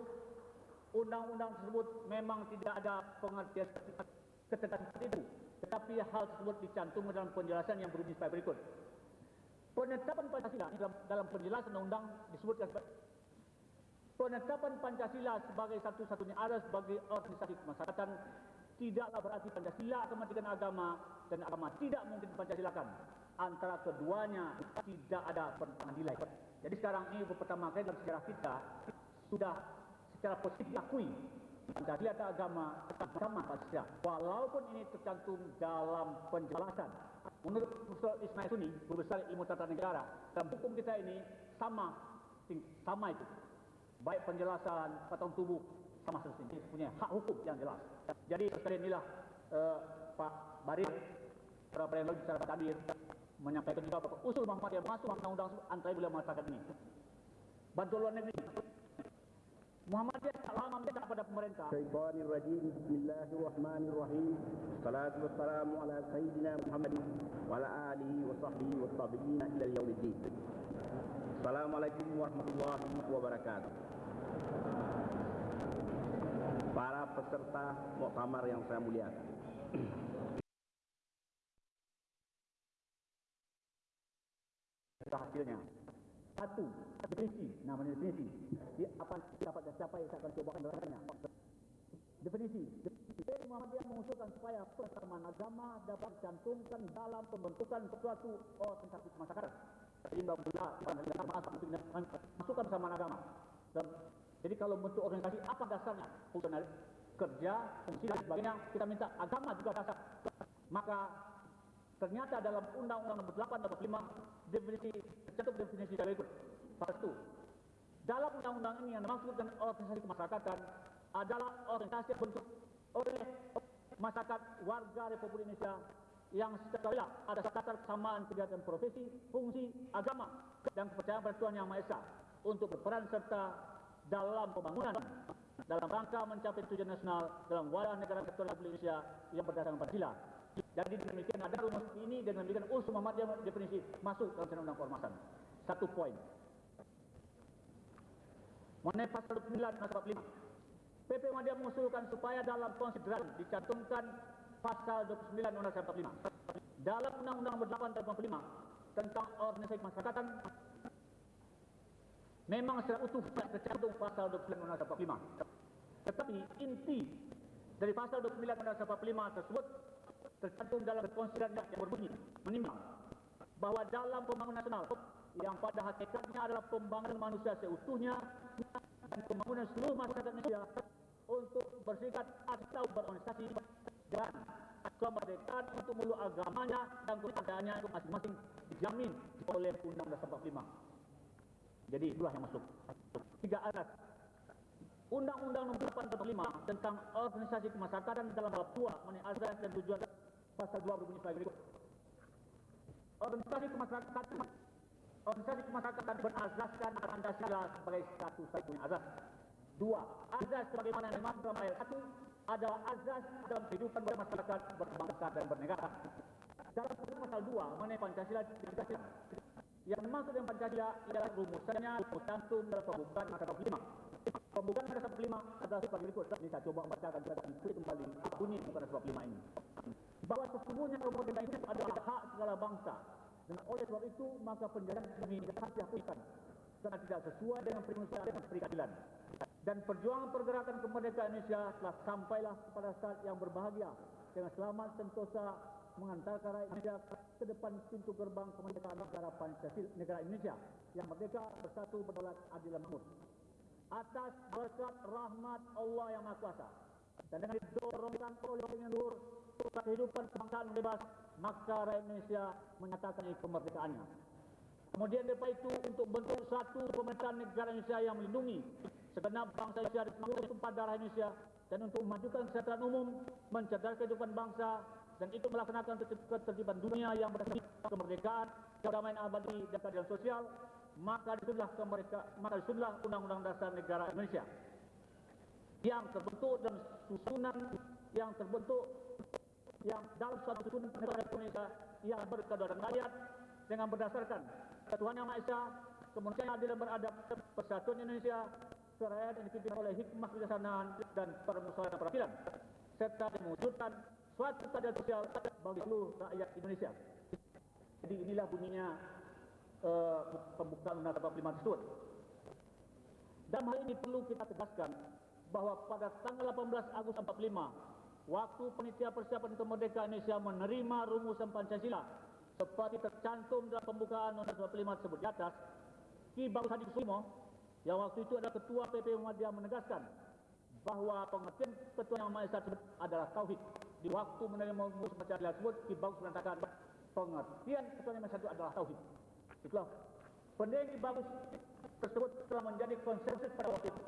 undang-undang tersebut memang tidak ada pengertian ketegasan itu. Tetapi hal tersebut dicantumkan dalam penjelasan yang berbunyi sebagai berikut. Penetapan Pancasila dalam, dalam penjelasan undang-undang disebutkan penetapan Pancasila sebagai satu-satunya aras bagi organisasi kemasyarakatan tidaklah berarti Pancasila mematikan agama dan agama tidak mungkin Pancasilakan. Antara keduanya tidak ada pertentangan nilai. Jadi sekarang ini pertama kali dalam sejarah kita sudah secara positif diakui Pancasila atau agama sama Pancasila. Walaupun ini tercantum dalam penjelasan. Menurut Profesor Ismail Suni, Guru Besar Ilmu Tata Negara, dalam hukum kita ini sama sama itu. Baik penjelasan, patang tubuh, seperti ini. Punya hak hukum yang jelas. Jadi sekali inilah uh, Pak Barir, para peneliti secara tabir, menyampaikan juga bahwa usul Muhammad yang masuk undang-undang antara beliau mengatakan ini. Bantu luar negeri, Muhammadiyah tak lama pemerintah. Syaitanir rajim. Muhammad. Assalamualaikum warahmatullahi wabarakatuh. Para peserta muktamar yang saya muliakan. hasilnya satu definisi namanya definisi di apa dapat siapa yang saya akan cobakan dengannya definisi definisi Muhammadiyah mengusulkan supaya persamaan agama dapat dicantumkan dalam pembentukan suatu organisasi masyarakat sehingga pula masukkan persamaan agama dan jadi kalau bentuk organisasi apa dasarnya? Fungsional kerja fungsi dan sebagainya. Kita minta agama juga dasar. Maka Ternyata dalam Undang-Undang Nomor 8 Nomor 5 definisi tercantum definisi berikut. Satu, dalam undang-undang ini yang dimaksudkan organisasi kemasyarakatan adalah organisasi yang bentuk oleh masyarakat warga Republik Indonesia yang secara ada sekadar kesamaan kegiatan profesi, fungsi, agama dan kepercayaan pada Tuhan Yang Maha Esa untuk berperan serta dalam pembangunan dalam rangka mencapai tujuan nasional dalam wadah negara kesatuan Republik Indonesia yang berdasarkan Pancasila jadi demikian ada rumus ini dan demikian usul Muhammadiyah definisi masuk dalam undang-undang keormasan. Satu poin. Mengenai pasal 29 pasal 5. PP Muhammadiyah mengusulkan supaya dalam konsideran dicantumkan pasal 29 undang-undang 45. Dalam undang-undang nomor 8 tahun 45 tentang organisasi masyarakatan memang secara utuh tercantum pasal 29 undang-undang 45. Tetapi inti dari pasal 29 undang-undang 45 tersebut tercantum dalam konsideran yang berbunyi menimbang bahawa dalam pembangunan nasional yang pada hakikatnya adalah pembangunan manusia seutuhnya dan pembangunan seluruh masyarakat Indonesia untuk berserikat atau berorganisasi dan kemerdekaan untuk mulu agamanya dan kepercayaannya itu masing-masing dijamin oleh Undang-Undang 45. Jadi itulah yang masuk. Tiga alat Undang-Undang Nomor 8 Tahun 5 tentang organisasi kemasyarakatan dalam bab 2 mengenai azas dan tujuan pasal 2 berbunyi sebagai berikut. Organisasi kemasyarakatan organisasi kemasyarakatan berazaskan Pancasila sebagai satu-satunya azas. Dua, azas sebagaimana yang dimaksud dalam ayat 1 adalah azas dalam kehidupan bermasyarakat, berbangsa dan bernegara. Dalam pasal 2 mengenai Pancasila ditegaskan yang dimaksud dengan Pancasila ialah rumusannya tercantum dalam pembukaan pasal 5. Pembukaan pasal 5 adalah sebagai berikut. Ini saya coba membacakan dan kembali bunyi pasal 5 ini bahawa sesungguhnya pemerintah itu adalah hak segala bangsa dan oleh sebab itu maka penjajah ini harus dihapuskan karena tidak sesuai dengan prinsip dan peradilan dan perjuangan pergerakan kemerdekaan Indonesia telah sampailah kepada saat yang berbahagia dengan selamat sentosa mengantarkan rakyat Indonesia ke depan pintu gerbang kemerdekaan negara Pancasila negara Indonesia yang merdeka bersatu berdaulat adil dan makmur. Atas berkat rahmat Allah yang Maha Kuasa dan dengan didorongkan oleh dengan luhur kehidupan kebangsaan bebas maka rakyat Indonesia menyatakan kemerdekaannya. Kemudian daripada itu untuk bentuk satu pemerintahan negara Indonesia yang melindungi segenap bangsa Indonesia dan seluruh tumpah darah Indonesia dan untuk memajukan kesejahteraan umum, mencerdaskan kehidupan bangsa dan itu melaksanakan ketertiban dunia yang berdasarkan kemerdekaan, kedamaian abadi dan keadilan sosial, maka disudahlah kemerdekaan, maka disudahlah Undang-Undang Dasar Negara Indonesia. Yang terbentuk dan susunan yang terbentuk yang dalam suatu susunan negara Indonesia yang berkedaulatan rakyat dengan berdasarkan Tuhan Yang Maha Esa, kemanusiaan adil dan beradab, persatuan Indonesia, kerajaan yang dipimpin oleh hikmah kebijaksanaan dan permusyawaratan perwakilan serta mewujudkan suatu keadilan sosial bagi seluruh rakyat Indonesia. Jadi inilah bunyinya uh, pembukaan Undang-Undang 45 tersebut. Dan hal ini perlu kita tegaskan bahawa pada tanggal 18 Agustus 45, waktu penitia persiapan kemerdekaan Indonesia menerima rumusan Pancasila seperti tercantum dalam pembukaan Undang-Undang 45 tersebut di atas, Ki Bagus Hadi Kusumo yang waktu itu adalah Ketua PP Muhammadiyah menegaskan bahawa pengertian Ketua Yang Maha Esa adalah Tauhid. Di waktu menerima rumusan Pancasila tersebut, Ki Bagus mengatakan pengertian Ketua Yang itu adalah Tauhid. Itulah pendiri Ki Bagus tersebut telah menjadi konsensus pada waktu itu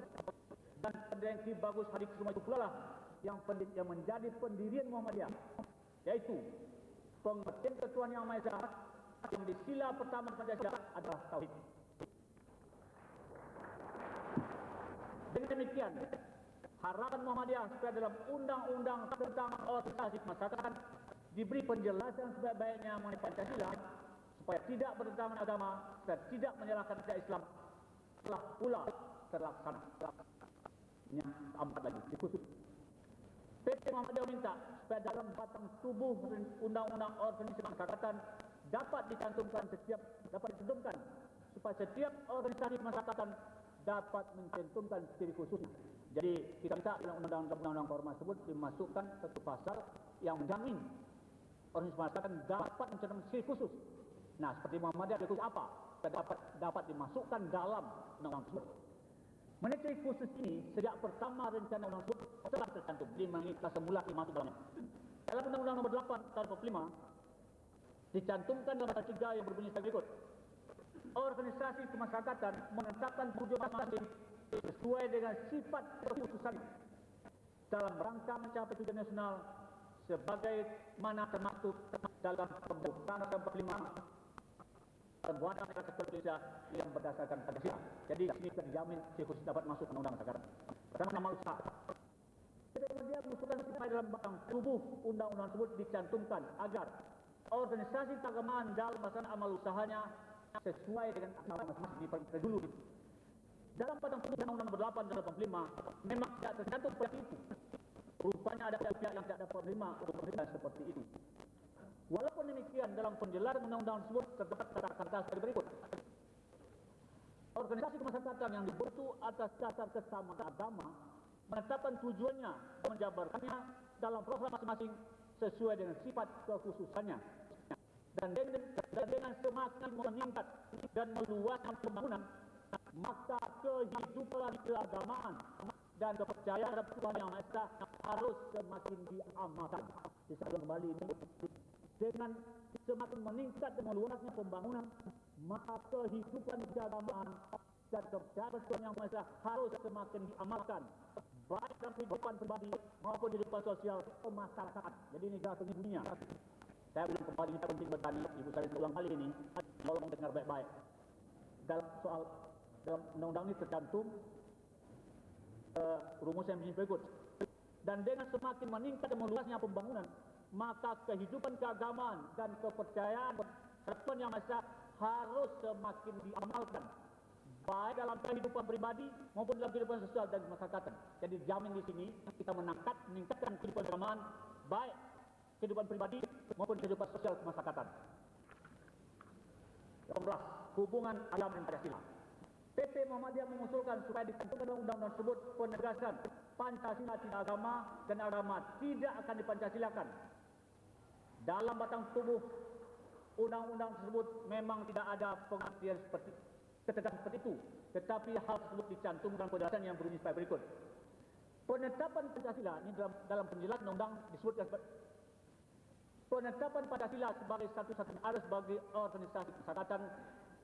dan pendirian Ki Bagus Hadi Kusumo itu pula lah yang, yang menjadi pendirian Muhammadiyah yaitu pengertian ketuhanan yang Maha yang di sila pertama Pancasila adalah Tauhid. Dengan demikian, harapan Muhammadiyah supaya dalam undang-undang tentang organisasi kemasyarakatan diberi penjelasan sebaik-baiknya mengenai Pancasila supaya tidak bertentangan agama dan tidak menyalahkan rakyat Islam telah pula terlaksana. Ini empat lagi, dikhusus. PT Muhammadiyah minta supaya dalam batang tubuh undang-undang organisasi kemasyarakatan dapat dicantumkan setiap dapat dicantumkan supaya setiap organisasi kemasyarakatan dapat mencantumkan ciri khususnya. Jadi kita minta dalam undang-undang formal tersebut dimasukkan satu pasal yang menjamin organisasi masyarakat dapat mencantumkan ciri khusus. Nah, seperti Muhammadiyah ciri khusus apa? Dapat dapat dimasukkan dalam undang-undang tersebut. Ciri khusus ini, sejak pertama rencana undang tersebut telah tercantum di mengikat semula dimasuk dalamnya. Dalam Undang-Undang Nomor 8 Tahun 45 dicantumkan dalam pasal 3 yang berbunyi sebagai berikut organisasi kemasyarakatan menetapkan tujuan masing-masing sesuai dengan sifat kekhususan dalam rangka mencapai tujuan nasional sebagai mana termaktub dalam pembukaan Undang 45 perbuatan rakyat Indonesia yang berdasarkan Pancasila. Jadi kita dijamin khusus dapat masuk ke undang sekarang. Pertama nama usaha. Kemudian mengusulkan supaya dalam batang tubuh undang-undang tersebut dicantumkan agar organisasi keagamaan dalam melaksanakan amal usahanya sesuai dengan agama masing-masing di dulu. Dalam batang tubuh undang-undang nomor 8 dan 85 memang tidak tercantum seperti itu. Rupanya ada pihak-pihak yang tidak dapat menerima menerima seperti itu. Walaupun demikian dalam penjelasan undang-undang tersebut terdapat kata-kata seperti berikut. Organisasi kemasyarakatan yang dibentuk atas dasar kesamaan agama menetapkan tujuannya menjabarkannya dalam program masing-masing sesuai dengan sifat kekhususannya. Dan dengan, dan dengan semakin meningkat dan meluaskan pembangunan, maka kehidupan keagamaan dan kepercayaan terhadap Tuhan Yang Maha Esa harus semakin diamalkan. Disambung kembali ini dengan semakin meningkat dan meluasnya pembangunan, maka kehidupan keagamaan dan kepercayaan Tuhan Yang Maha Esa harus semakin diamalkan baik dalam kehidupan pribadi maupun kehidupan sosial masyarakat. Jadi ini garis bunyinya. Saya belum kembali kita penting bertanya, ibu saya ulang kali ini, tolong dengar baik-baik. Dalam soal dalam undang-undang ini tercantum uh, rumus yang begini berikut. Dan dengan semakin meningkat meluasnya pembangunan, maka kehidupan keagamaan dan kepercayaan Tuhan Yang Maha Esa harus semakin diamalkan baik dalam kehidupan pribadi maupun dalam kehidupan sosial dan masyarakat. Jadi jamin di sini kita menangkat meningkatkan kehidupan keagamaan baik kehidupan pribadi maupun kehidupan sosial kemasyarakatan. 18. Hubungan agama dan Pancasila. PP Muhammadiyah mengusulkan supaya dalam undang-undang tersebut penegasan Pancasila tidak agama dan agama tidak akan dipancasilakan. Dalam batang tubuh undang-undang tersebut memang tidak ada pengertian seperti ketegasan seperti itu. Tetapi hal tersebut dicantumkan penjelasan yang berbunyi sebagai berikut. Penetapan Pancasila ini dalam, dalam penjelasan undang disebutkan penetapan Pancasila sebagai satu-satunya ada sebagai organisasi persyaratan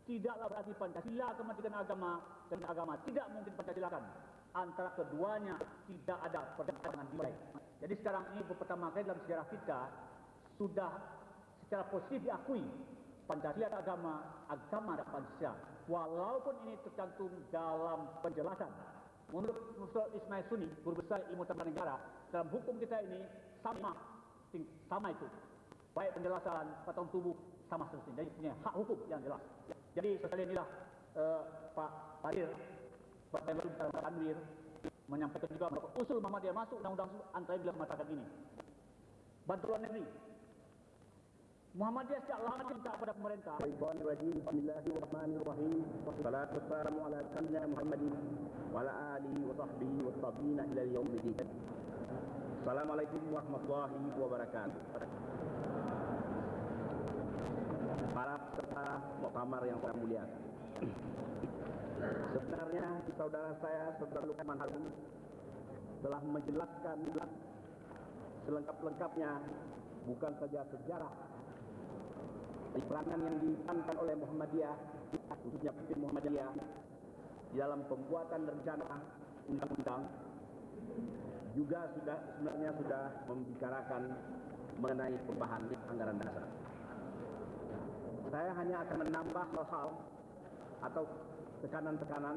tidaklah berarti Pancasila kepentingan agama dan agama tidak mungkin Pancasilakan. Antara keduanya tidak ada pertentangan nilai. Jadi sekarang ini pertama kali dalam sejarah kita sudah secara positif diakui Pancasila agama, agama adalah Pancasila. Walaupun ini tercantum dalam penjelasan. Menurut Profesor Ismail Suni, guru besar ilmu tata negara, dalam hukum kita ini sama sama itu. Baik penjelasan, patang tubuh, sama seterusnya. Jadi hak hukum yang jelas. Jadi sekali inilah uh, Pak Hadir, Pak Menlu Pak Anwir menyampaikan juga bahwa usul Muhammadiyah masuk undang-undang antara bila masyarakat ini. Bantuan negeri. Muhammadiyah sejak lama minta kepada pemerintah. Bismillahirrahmanirrahim. Wassalatu wassalamu ala sayyidina Muhammadin wa ala alihi wa sahbihi wa tabi'ina ila yaumil Assalamualaikum warahmatullahi wabarakatuh. Para peserta muktamar yang saya muliakan. Sebenarnya saudara saya, saudara Lukman Harun, telah menjelaskan selengkap-lengkapnya bukan saja sejarah peranan yang diperankan oleh Muhammadiyah, khususnya PP Muhammadiyah, di dalam pembuatan rencana undang-undang juga sudah sebenarnya sudah membicarakan mengenai perubahan anggaran dasar. Saya hanya akan menambah hal-hal atau tekanan-tekanan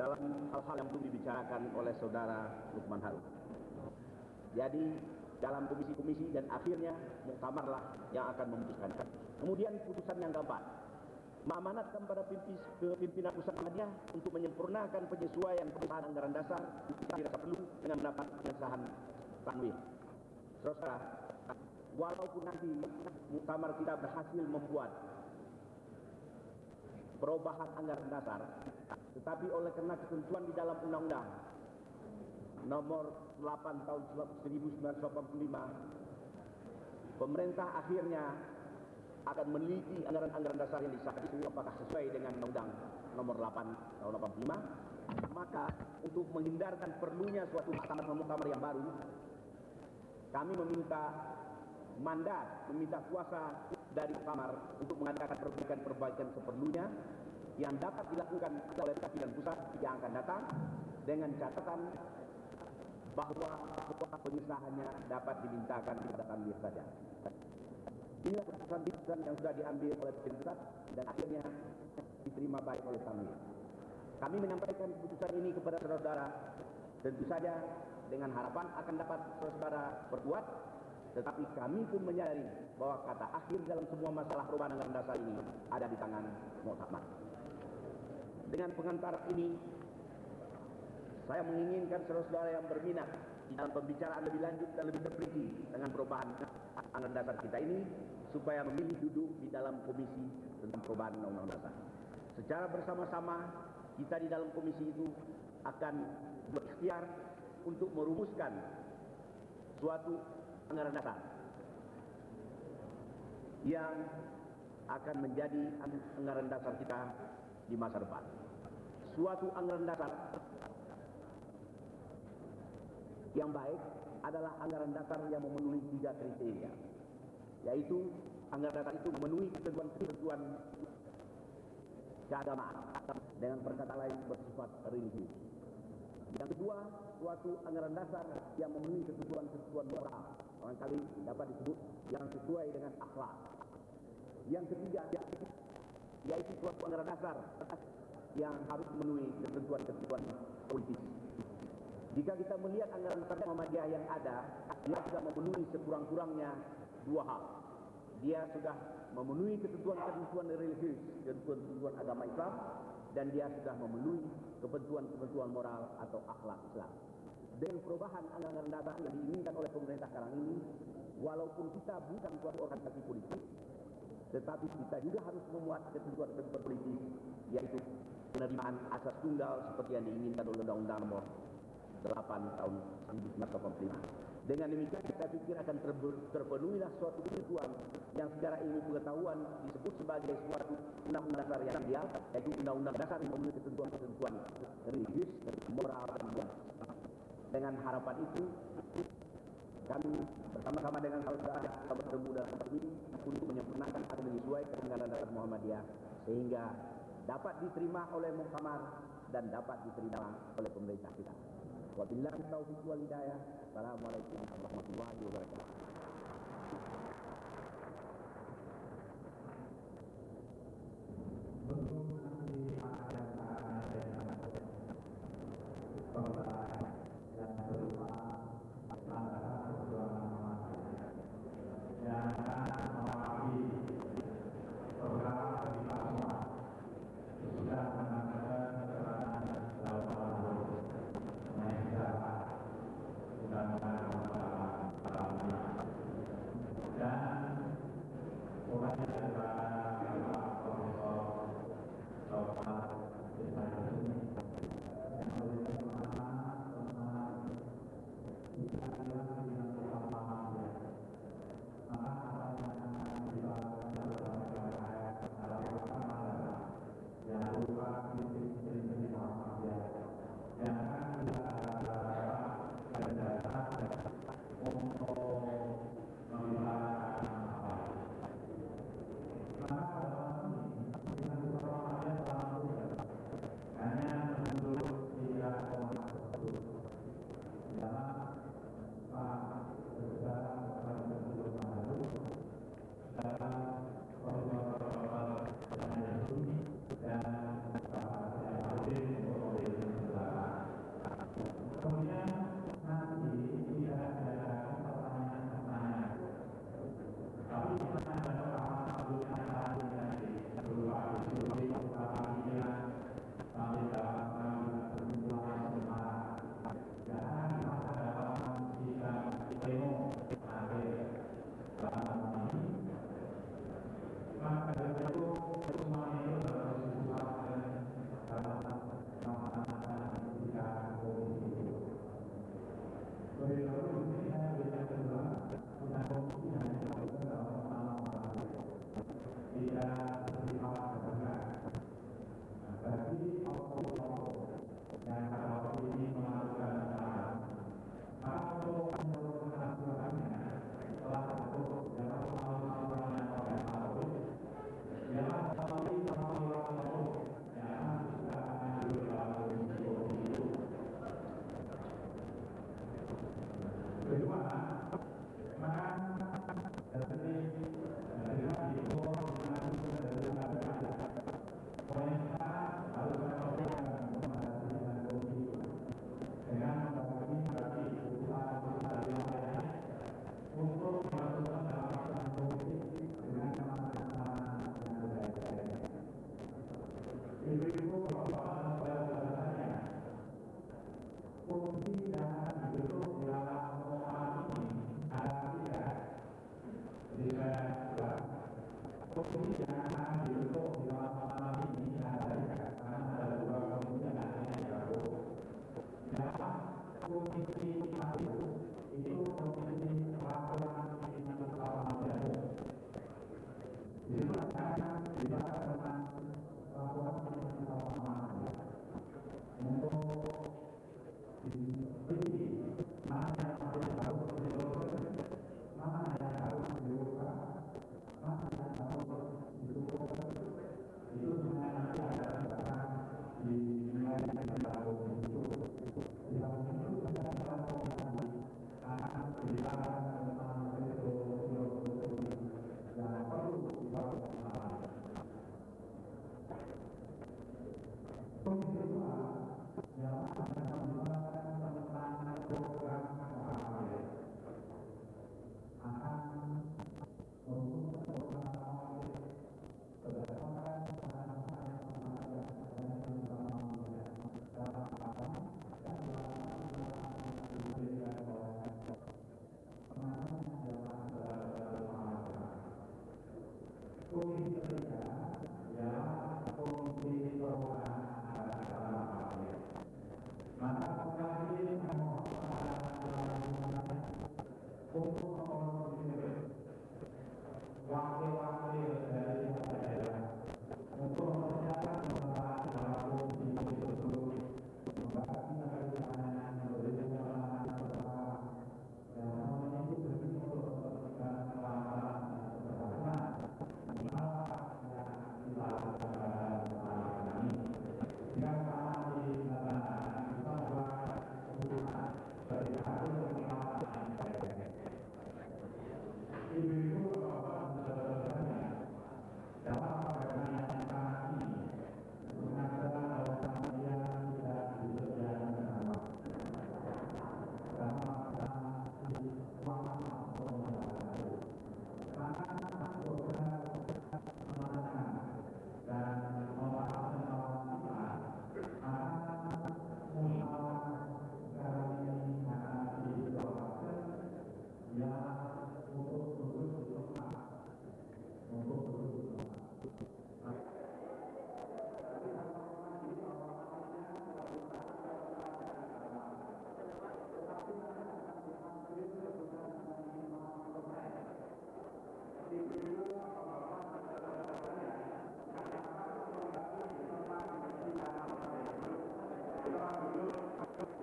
dalam hal-hal yang belum dibicarakan oleh saudara Lukman Harun. Jadi dalam komisi-komisi dan akhirnya muktamarlah yang akan memutuskan. Kemudian putusan yang keempat, mengamanatkan pada pimpinan pusat media untuk menyempurnakan penyesuaian perubahan anggaran dasar dirasa perlu dengan mendapat pengesahan tanwir. Saudara, walaupun nanti muktamar kita berhasil membuat perubahan anggaran dasar, tetapi oleh karena ketentuan di dalam undang-undang nomor 8 tahun 1985 pemerintah akhirnya akan meneliti anggaran-anggaran dasar yang disahkan itu apakah sesuai dengan undang nomor 8 tahun 85 maka untuk menghindarkan perlunya suatu muktamar-muktamar yang baru kami meminta mandat meminta kuasa dari kamar untuk mengadakan perbaikan-perbaikan seperlunya yang dapat dilakukan oleh pimpinan pusat yang akan datang dengan catatan bahwa pengesahannya dapat dimintakan kepada kami saja. Inilah keputusan-keputusan yang sudah diambil oleh pemerintah dan akhirnya diterima baik oleh kami. Kami menyampaikan keputusan ini kepada saudara tentu saja dengan harapan akan dapat saudara berbuat tetapi kami pun menyadari bahwa kata akhir dalam semua masalah perubahan anggaran dasar ini ada di tangan Muktamar. Dengan pengantar ini saya menginginkan saudara-saudara yang berminat dalam pembicaraan lebih lanjut dan lebih terperinci dengan perubahan anggaran dasar kita ini supaya memilih duduk di dalam komisi tentang perubahan undang-undang dasar. Secara bersama-sama kita di dalam komisi itu akan berikhtiar untuk merumuskan suatu anggaran dasar yang akan menjadi anggaran dasar kita di masa depan. Suatu anggaran dasar yang baik adalah anggaran dasar yang memenuhi tiga kriteria, yaitu anggaran dasar itu memenuhi ketentuan-ketentuan keagamaan dengan perkataan lain bersifat religius. Yang kedua, suatu anggaran dasar yang memenuhi ketentuan-ketentuan moral, barangkali dapat disebut yang sesuai dengan akhlak. Yang ketiga, yaitu suatu anggaran dasar yang harus memenuhi ketentuan-ketentuan politis. Jika kita melihat anggaran dasar Muhammadiyah yang ada, dia sudah memenuhi sekurang-kurangnya dua hal. Dia sudah memenuhi ketentuan-ketentuan religius, ketentuan-ketentuan agama Islam, dan dia sudah memenuhi ketentuan-ketentuan moral atau akhlak Islam. Dengan perubahan anggaran dasar yang diinginkan oleh pemerintah sekarang ini, walaupun kita bukan suatu organisasi politik, tetapi kita juga harus memuat ketentuan-ketentuan politik, yaitu penerimaan asas tunggal seperti yang diinginkan oleh Undang-Undang Nomor 8 tahun 1985. Dengan demikian saya pikir akan terpenuhilah suatu ketentuan yang secara ilmu pengetahuan disebut sebagai suatu undang-undang dasar yang ideal, yaitu undang-undang dasar yang memiliki ketentuan-ketentuan religius, moral, dan hukum. Dengan harapan itu, kami bersama-sama dengan saudara kita bertemu dalam ini untuk menyempurnakan atau menyesuaikan dengan dasar Muhammadiyah sehingga dapat diterima oleh Muktamar dan dapat diterima oleh pemerintah kita. Wabillahi taufiq wal hidayah. Assalamualaikum warahmatullahi wabarakatuh.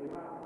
Bapak-bapak dan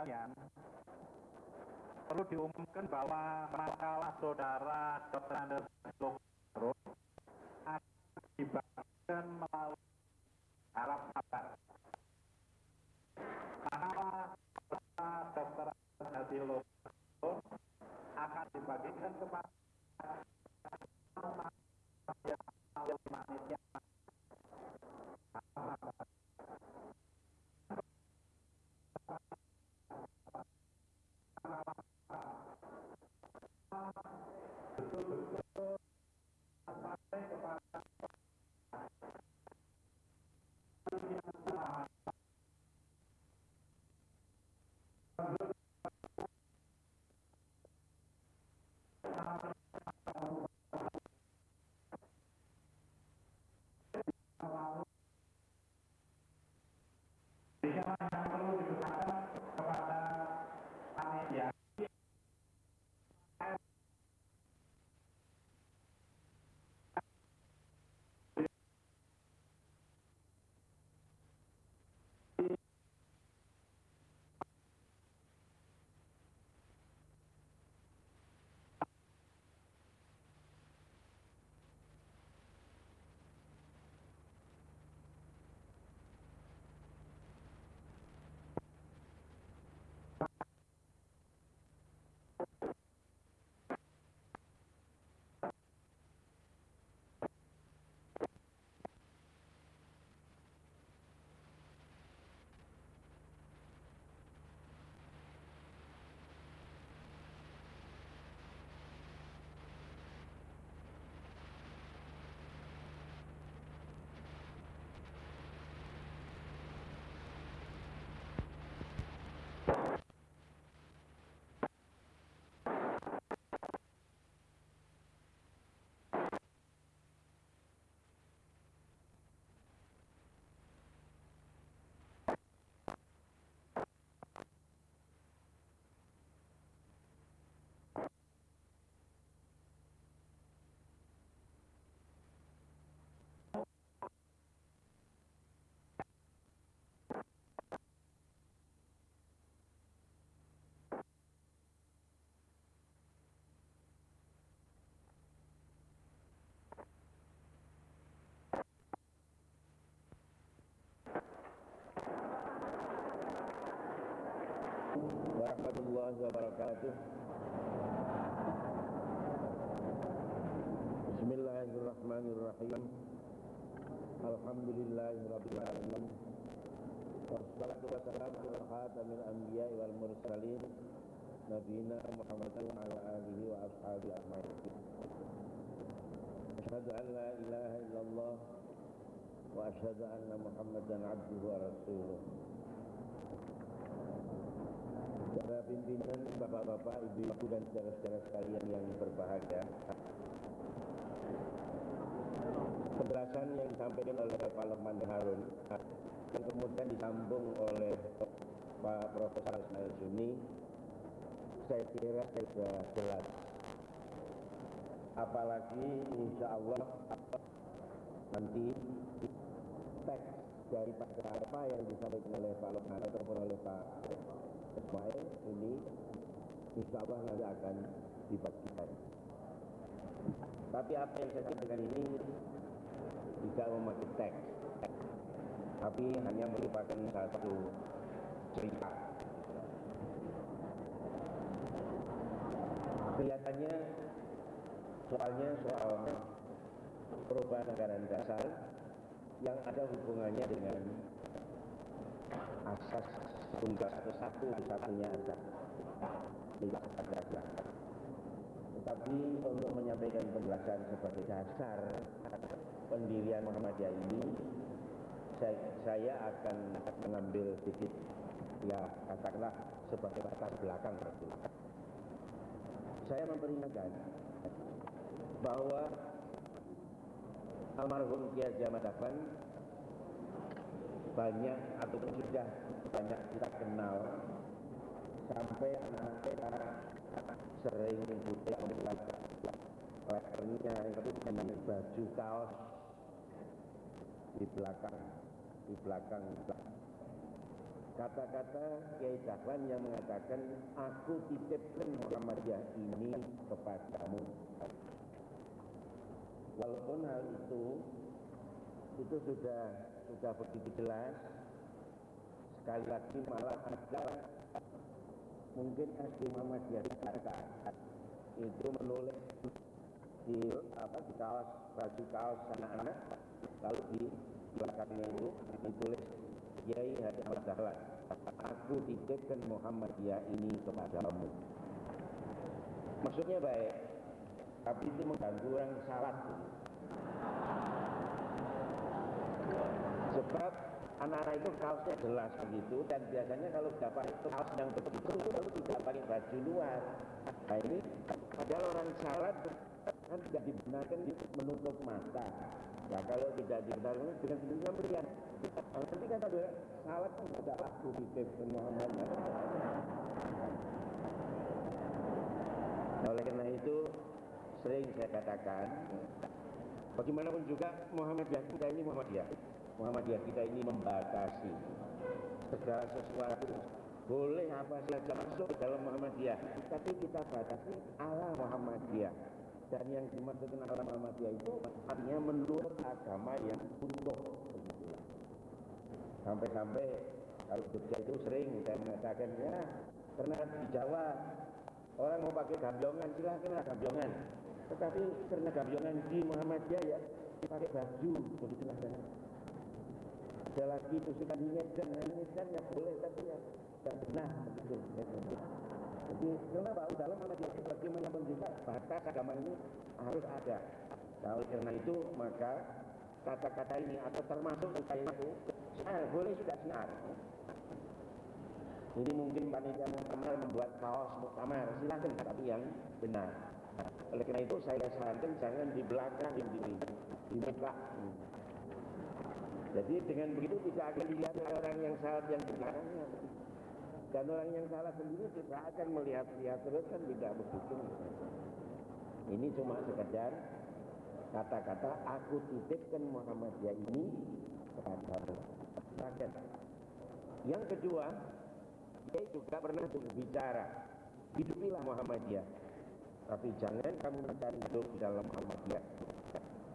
sekalian, perlu diumumkan bahwa makalah saudara Dr. Andes Yeah. Warahmatullahi wabarakatuh. Bismillahirrahmanirrahim. Alhamdulillahirabbil alamin. Wassalatu wassalamu ala khatamil anbiya'i wal mursalin nabiyina Muhammadin wa ala alihi wa ashabihi ajma'in. Asyhadu an la ilaha illallah wa asyhadu anna Muhammadan abduhu wa rasuluh. Para pimpinan, bapak-bapak, ibu-ibu dan saudara-saudara sekalian yang berbahagia. Penjelasan yang disampaikan oleh Pak Lukman Harun yang kemudian disambung oleh Pak Profesor Ismail Suni saya kira sudah jelas. Apalagi insya Allah nanti teks daripada apa yang disampaikan oleh Pak Lukman ataupun oleh Pak Ismail ini insya Allah nanti akan dibagikan. Tapi apa yang saya sampaikan ini tidak memakai teks, tapi hanya merupakan satu cerita. Kelihatannya soalnya soal perubahan anggaran dasar yang ada hubungannya dengan asas tunggal atau satu satunya asas tidak ada tetapi untuk menyampaikan penjelasan sebagai dasar pendirian Muhammadiyah ini saya, akan mengambil sedikit ya katakanlah sebagai latar belakang. Saya memperingatkan bahwa almarhum Kiai Jamal Dahlan banyak ataupun sudah banyak kita kenal. Sampai anak kita sering buka letternya itu di baju kaos di belakang di belakang. Kata-kata Kiai Dahlan yang mengatakan aku titipkan Muhammadiyah ini kepadamu. Walaupun hal itu itu sudah sudah begitu jelas sekali lagi malah ada mungkin SD Muhammadiyah Jakarta. Itu menulis di apa di kaos baju kaos anak-anak. Lalu di belakangnya itu ditulis Kiai Haji Ahmad aku titipkan Muhammadiyah ini kepadamu. Maksudnya baik tapi itu mengganggu orang salat. Sebab anak-anak itu kaosnya jelas begitu dan biasanya kalau dapat kaos yang begitu itu lalu tidak pakai baju luar. Nah ini padahal orang salat kan tidak dibenarkan menutup mata. Nah kalau tidak dibenarkan dengan sendirinya melihat nah, nanti kata dia salat kan tidak aku titip Muhammad. Nah, oleh karena itu sering saya katakan bagaimanapun juga Muhammadiyah kita ini Muhammadiyah Muhammadiyah kita ini membatasi segala sesuatu. Boleh apa saja masuk dalam Muhammadiyah tapi kita batasi ala Muhammadiyah. Dan yang dimaksud dengan ala Muhammadiyah itu artinya menurut agama yang utuh. Sampai-sampai kalau Jogja itu sering saya mengatakan ya karena di Jawa orang mau pakai gambiongan silahkan gambiongan tetapi karena gambiongan di Muhammadiyah ya pakai baju begitulah kan ada lagi tusukan dan dan ya boleh tapi ya tidak benar begitu jadi kenapa dalam Muhammadiyah itu bagaimanapun juga batas agama ini harus ada. Nah oleh karena itu maka kata-kata ini atau termasuk itu siar boleh juga siar ini mungkin panitia muktamar membuat kaos muktamar silakan tapi yang benar. Oleh karena itu saya sarankan jangan di belakang di di, di muka jadi dengan begitu tidak akan dilihat orang yang salah yang di belakangnya dan orang yang salah sendiri tidak akan melihat-lihat terus kan tidak begitu ini cuma sekedar kata-kata aku titipkan Muhammadiyah ini kepada rakyat. Yang kedua dia juga pernah berbicara hidupilah Muhammadiyah. Tapi jangan kamu mencari hidup di dalam Muhammadiyah.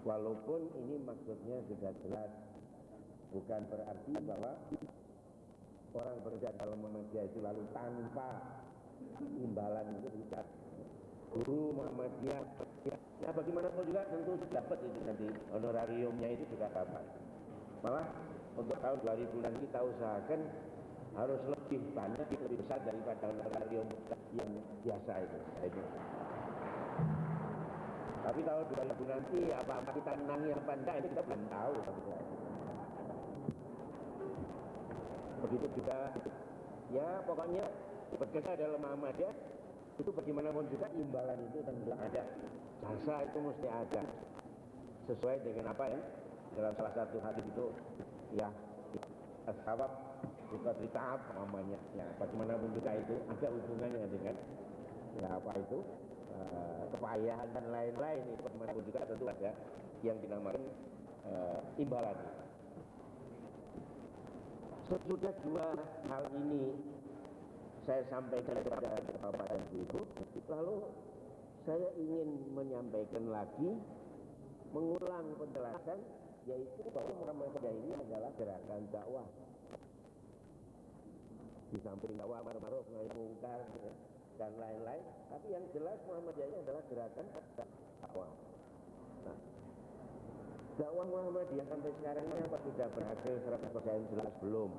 Walaupun ini maksudnya sudah jelas bukan berarti bahwa orang bekerja dalam Muhammadiyah itu lalu tanpa imbalan itu bisa guru Muhammadiyah ya bagaimanapun juga tentu dapat itu nanti honorariumnya itu juga dapat. Malah untuk tahun 2000 nanti kita usahakan harus lebih banyak lebih besar daripada honorarium yang biasa itu. Itu tapi tahun 2000 nanti apa apa kita menangi apa enggak itu kita belum tahu begitu juga ya pokoknya bekerja dalam Muhammadiyah itu bagaimanapun juga imbalan itu tentu ada. Jasa itu mesti ada. Sesuai dengan apa ya? Dalam salah satu hadis itu ya ashabab juga tahap namanya. Ya bagaimanapun juga itu ada hubungannya dengan ya apa itu uh, kepayahan dan lain-lain. Itu bagaimanapun juga tentu ada yang dinamakan uh, imbalan sesudah dua hal ini saya sampaikan kepada Bapak dan Ibu, lalu saya ingin menyampaikan lagi, mengulang penjelasan, yaitu bahwa Muhammadiyah ini adalah gerakan dakwah. Di samping dakwah maruf nahi mungkar ya, dan lain-lain, tapi yang jelas Muhammadiyah ini adalah gerakan dakwah. Nah, dakwah Muhammadiyah sampai sekarang ini apa sudah berhasil 100% jelas belum?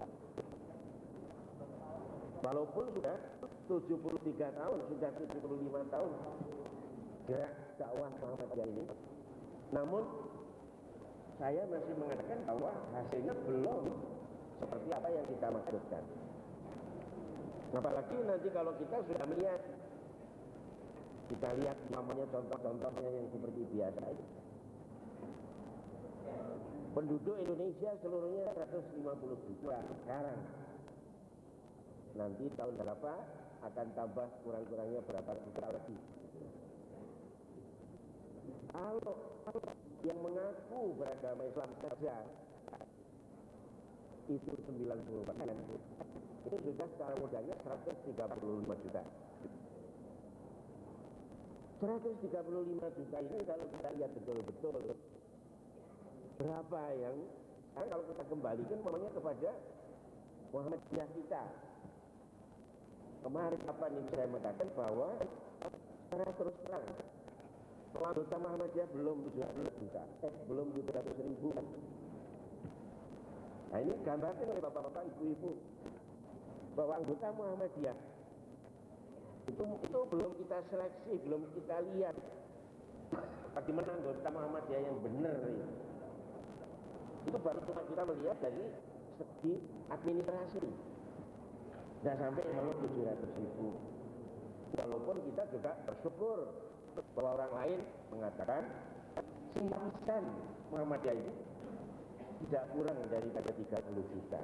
Walaupun sudah 73 tahun, sudah 75 tahun gerak dakwah Muhammadiyah ini. Namun saya masih mengatakan bahwa hasilnya belum seperti apa yang kita maksudkan. Apalagi nanti kalau kita sudah melihat kita lihat namanya contoh-contohnya yang seperti biasa itu. Penduduk Indonesia seluruhnya 150 juta sekarang nanti tahun berapa akan tambah kurang-kurangnya berapa juta lagi. Kalau yang mengaku beragama Islam saja itu 90 persen, itu sudah secara mudahnya 135 juta. 135 juta ini kalau kita lihat betul-betul berapa yang sekarang kalau kita kembalikan namanya kepada Muhammadiyah kita Kemarin apa nih saya mengatakan bahwa secara terus terang anggota Muhammadiyah belum 700 juta, eh belum 700 ribu. Nah ini gambarkan oleh bapak-bapak, ibu-ibu bahwa anggota Muhammadiyah itu itu belum kita seleksi, belum kita lihat bagaimana anggota Muhammadiyah yang benar ini. Itu baru cuma kita melihat dari segi administrasi tidak sampai malu 700 ribu. Walaupun kita juga bersyukur bahwa orang lain mengatakan simpatisan Muhammadiyah ini tidak kurang daripada 30 juta.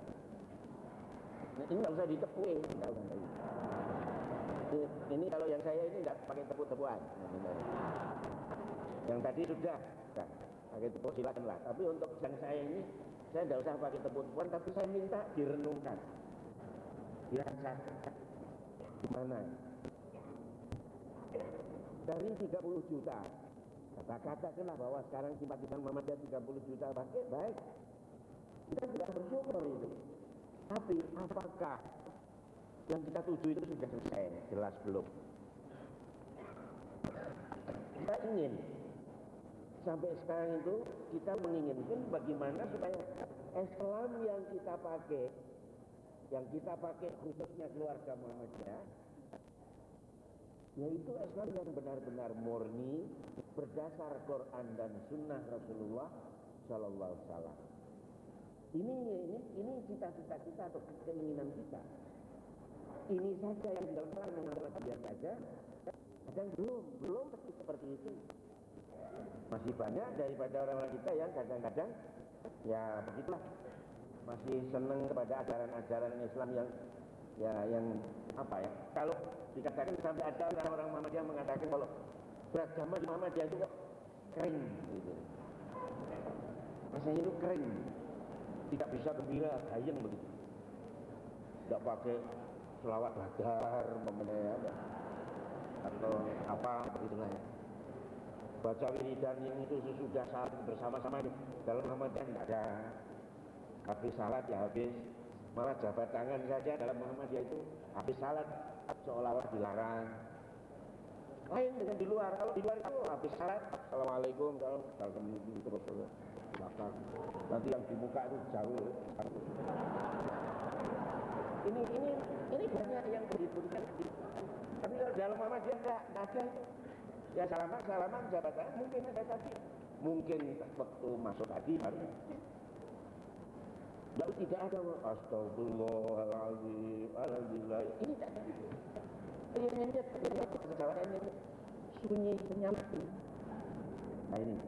Nah, ini nggak usah ditepui. Ini, ini kalau yang saya ini tidak pakai tepuk-tepuan. Yang tadi sudah, nah, pakai tepuk silakanlah. Tapi untuk yang saya ini, saya tidak usah pakai tepuk-tepuan, tapi saya minta direnungkan. Dirasakan gimana dari 30 juta kata-katakanlah bahwa sekarang simpatisan Muhammadiyah 30 juta pakai baik. Kita sudah bersyukur itu. Tapi apakah yang kita tuju itu sudah selesai? Jelas belum. Kita ingin sampai sekarang itu kita menginginkan bagaimana supaya Islam yang kita pakai yang kita pakai khususnya keluarga Muhammadiyah yaitu Islam yang benar-benar murni berdasar Quran dan Sunnah Rasulullah Shallallahu Alaihi Ini ini ini cita-cita kita atau keinginan kita. Ini saja yang dalam dalam biar saja. Kadang belum belum seperti itu. Masih banyak daripada orang-orang kita yang kadang-kadang ya begitulah. Masih senang kepada ajaran-ajaran Islam yang ya yang apa ya? Kalau dikatakan sampai ada orang-orang Muhammadiyah mengatakan kalau beragama di Muhammadiyah itu kok kering gitu. Rasanya itu kering tidak bisa gembira gayeng begitu. Tidak pakai selawat badar ya, atau apa begitulah ya baca wiridan yang itu sesudah saat bersama-sama dalam Muhammadiyah tidak ada habis salat ya habis malah jabat tangan saja dalam Muhammadiyah itu habis salat seolah-olah dilarang. Lain dengan di luar. Kalau di luar itu habis salat, assalamualaikum, salam, salam terus terus belakang. Nanti yang di muka itu jauh. Ini ini ini banyak yang dibutuhkan. Tapi kalau dalam Muhammadiyah enggak ada itu. Ya salaman, salaman, jabatan mungkin ada tadi. Mungkin waktu masuk tadi baru. Lalu tidak ada Astagfirullahaladzim Alhamdulillah. Ini tidak ada. Ini ini kesalahan ini Sunyi senyap. Nah ini.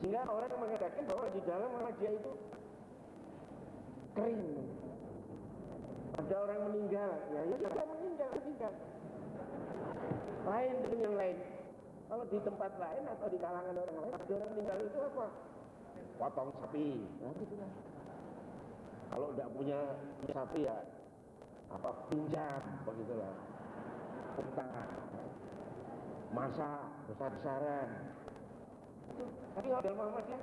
Sehingga orang mengatakan bahwa di dalam dia itu Kering. Ada orang meninggal. Ya ya sudah meninggal meninggal. Lain dengan yang lain Kalau di tempat lain atau di kalangan orang lain Ada orang meninggal itu apa? Potong sapi. Nah gitu lah. Kalau tidak punya sapi ya apa pinjam begitulah. Utang masa besar-besaran. Tapi kalau dalam Muhammadiyah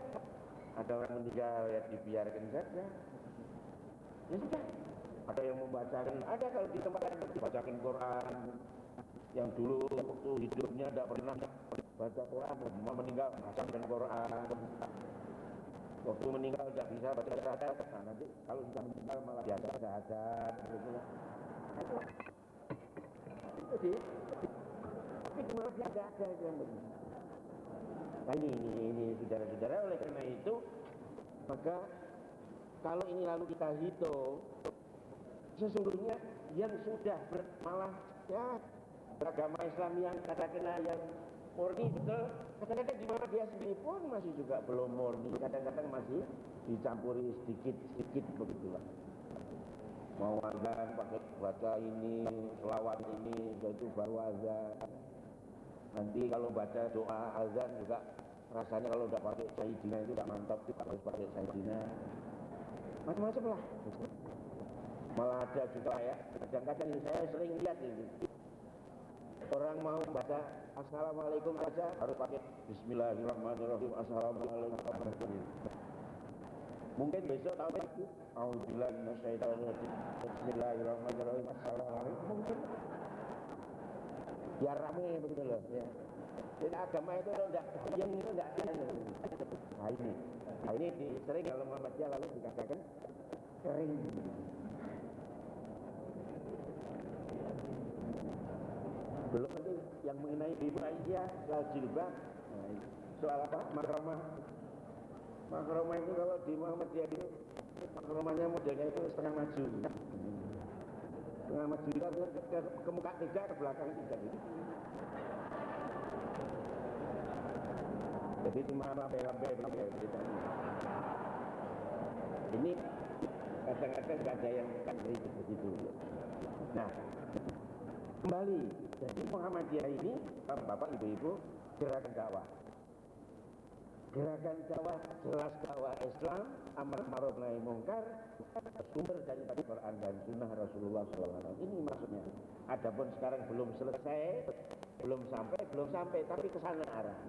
ada orang meninggal ya dibiarkan saja. Ya sudah ada yang membacakan. Ada kalau di tempat lain dibacakan Quran yang dulu waktu hidupnya tidak pernah baca Quran meninggal bacakan Quran. Waktu meninggal tidak bisa baca syahadat nah nanti kalau sudah meninggal malah biasa syahadat gitu itu sih tapi cuma dia ada yang begini nah ini ini ini saudara-saudara oleh karena itu maka kalau ini lalu kita hitung sesungguhnya yang sudah malah ya beragama Islam yang katakanlah yang murni betul kadang-kadang di mana dia sendiri pun masih juga belum murni. Kadang-kadang masih dicampuri sedikit-sedikit begitulah mau azan pakai baca ini selawat ini itu baru azan. Nanti kalau baca doa azan juga rasanya kalau udah pakai sayyidina itu tidak mantap tidak harus pakai sayyidina. Macam-macam lah. Malah ada juga ya kadang-kadang saya sering lihat ini orang mau baca assalamualaikum saja harus pakai bismillahirrahmanirrahim. Assalamualaikum mungkin besok tahu itu Alhamdulillah Bismillahirrahmanirrahim. Assalamualaikum. Mungkin. Biar rame begitu loh ya. Jadi agama itu enggak yang itu enggak nah ini. Nah ini sering kalau Muhammadiyah lalu dikatakan kering belum nanti yang mengenai ibu Aisyah soal jilbab. Nah, soal apa? Makramah makramah itu kalau di Muhammadiyah itu makramahnya modelnya itu setengah maju. Setengah maju. Kita ke, ke, ke muka tiga ke belakang tiga gitu. jadi cuma lambe-lambe begitu ini kadang-kadang gak ada yang kan begitu nah kembali jadi Muhammadiyah ini bapak ibu-ibu gerakan dakwah. Gerakan dakwah jelas dakwah Islam amar ma'ruf nahi mungkar sumber dari Quran dan Sunnah Rasulullah SAW ini maksudnya. Adapun sekarang belum selesai belum sampai belum sampai tapi ke sana arah.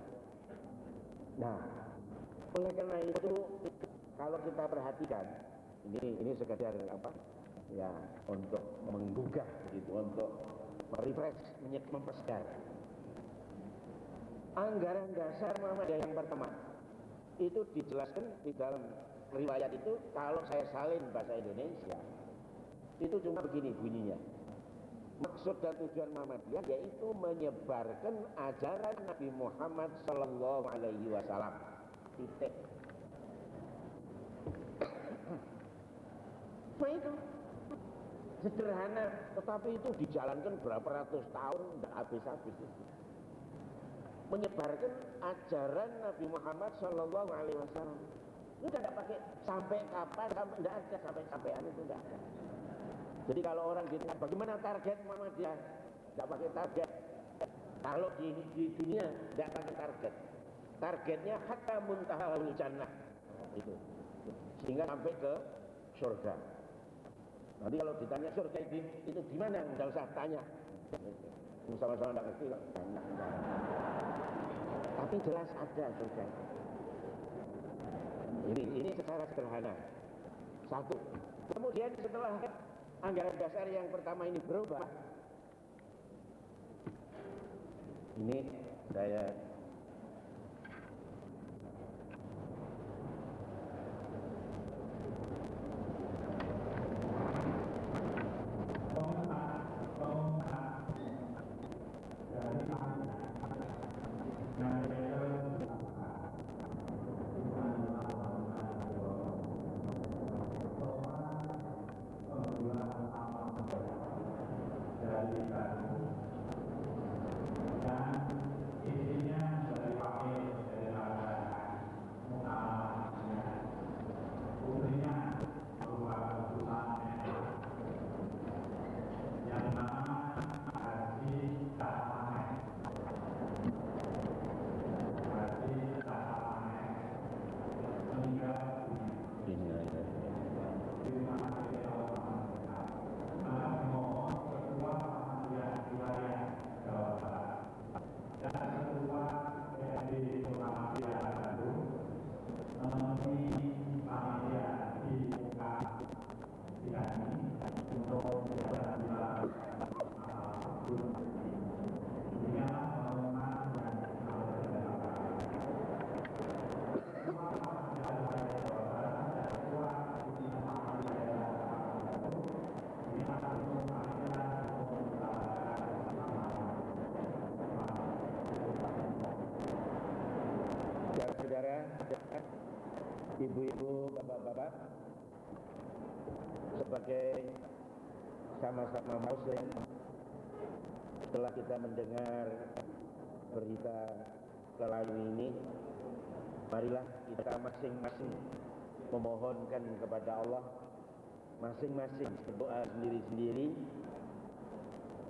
Nah oleh karena itu kalau kita perhatikan ini ini sekedar apa? Ya untuk menggugah gitu untuk merefresh mempersegar. Anggaran dasar Muhammadiyah yang pertama itu dijelaskan di dalam riwayat itu kalau saya salin bahasa Indonesia itu cuma begini bunyinya. Maksud dan tujuan Muhammadiyah yaitu menyebarkan ajaran Nabi Muhammad Sallallahu Alaihi Wasallam. Titik. [COUGHS] Nah itu sederhana tetapi itu dijalankan berapa ratus tahun tidak habis-habis menyebarkan ajaran Nabi Muhammad Shallallahu Alaihi Wasallam. Itu tidak pakai sampai kapan sampai tidak ada sampai sampean itu tidak ada. Jadi kalau orang ditanya bagaimana target Muhammadiyah? Tidak pakai target. Kalau di, di dunia tidak pakai target. Targetnya hatta muntahal jannah. Itu. Sehingga sampai ke surga Nanti kalau ditanya surga itu, itu gimana? Enggak usah tanya. Sama-sama nggak ngerti kok. Tapi jelas ada surga. Ini, ini secara sederhana. Satu. Kemudian setelah anggaran dasar yang pertama ini berubah, ini saya sama-sama muslim, setelah kita mendengar berita kelayu ini, marilah kita masing-masing memohonkan kepada Allah, masing-masing berdoa sendiri-sendiri,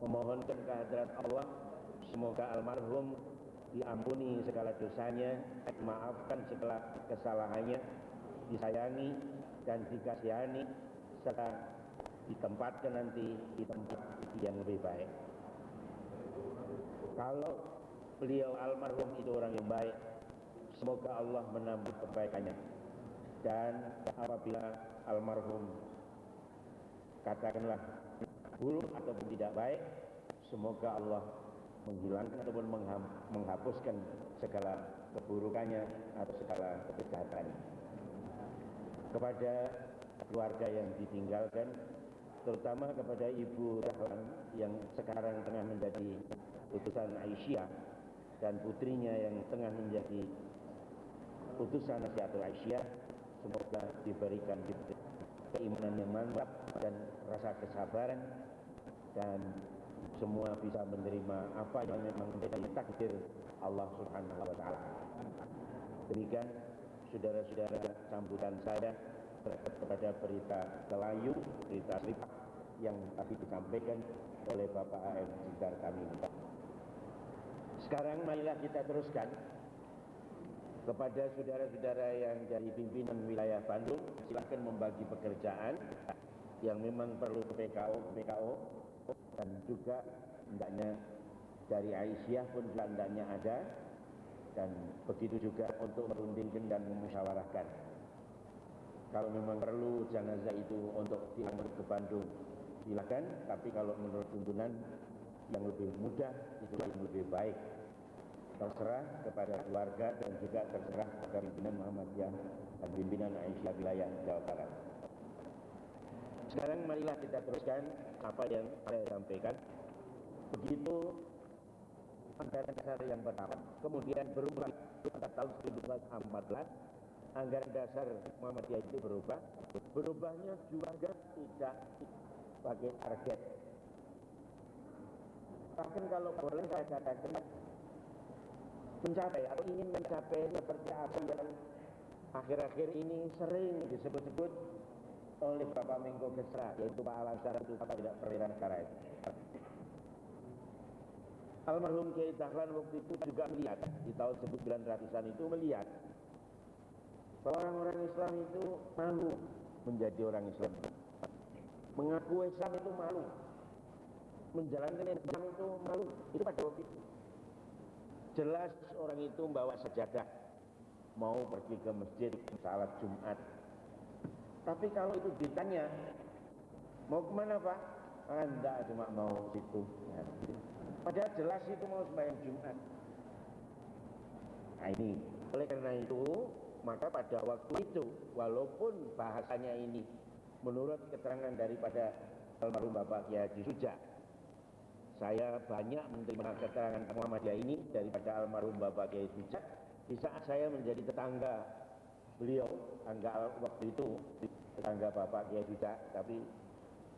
memohonkan kehadirat Allah, semoga almarhum diampuni segala dosanya, maafkan segala kesalahannya, disayangi dan dikasihani, serta ditempatkan nanti di tempat yang lebih baik. Kalau beliau almarhum itu orang yang baik, semoga Allah menambah kebaikannya. Dan apabila almarhum katakanlah buruk ataupun tidak baik, semoga Allah menghilangkan ataupun menghapuskan segala keburukannya atau segala kejahatannya. Kepada keluarga yang ditinggalkan, terutama kepada Ibu Rahlan yang sekarang tengah menjadi utusan Aisyah dan putrinya yang tengah menjadi utusan Nasihatul Aisyah, semoga diberikan keimanan yang mantap dan rasa kesabaran dan semua bisa menerima apa yang memang menjadi takdir Allah Subhanahu wa taala. Demikian saudara-saudara sambutan saya kepada berita kelayu, berita lipat yang tadi disampaikan oleh Bapak AM Sidar kami. Sekarang marilah kita teruskan kepada saudara-saudara yang dari pimpinan wilayah Bandung, silakan membagi pekerjaan yang memang perlu ke PKO, PKO dan juga hendaknya dari Aisyah pun juga hendaknya ada. Dan begitu juga untuk merundingkan dan memusyawarahkan. Kalau memang perlu jenazah itu untuk diangkut ke Bandung silakan tapi kalau menurut tuntunan yang lebih mudah itu yang lebih baik terserah kepada keluarga dan juga terserah kepada pimpinan Muhammadiyah dan pimpinan Aisyah wilayah Jawa Barat sekarang marilah kita teruskan apa yang saya sampaikan. Begitu anggaran dasar yang pertama, kemudian berubah pada tahun 1914, anggaran dasar Muhammadiyah itu berubah. Berubahnya juga tidak sebagai target. Bahkan kalau boleh saya katakan mencapai atau ingin mencapai seperti apa yang akhir-akhir ini sering disebut-sebut oleh Bapak Menko Kesra, yaitu Pak Alasar itu Bapak tidak perwira negara itu. Almarhum Kiai Dahlan waktu itu juga melihat di tahun 1900-an itu melihat bahwa orang-orang Islam itu malu menjadi orang Islam. Mengaku Islam itu malu. Menjalankan Islam itu malu. Itu pada waktu itu. Jelas orang itu membawa sejadah mau pergi ke masjid salat Jumat tapi kalau itu ditanya, mau ke mana Pak? Anda cuma mau situ. Ya. Padahal jelas itu mau sembahyang Jumat. Nah ini, oleh karena itu, maka pada waktu itu, walaupun bahasanya ini menurut keterangan daripada almarhum Bapak Kiai Haji Suja, saya banyak menerima keterangan Muhammadiyah ini daripada almarhum Bapak Kiai Suja di saat saya menjadi tetangga beliau, tangga waktu itu tetangga Bapak Kiai Suja, tapi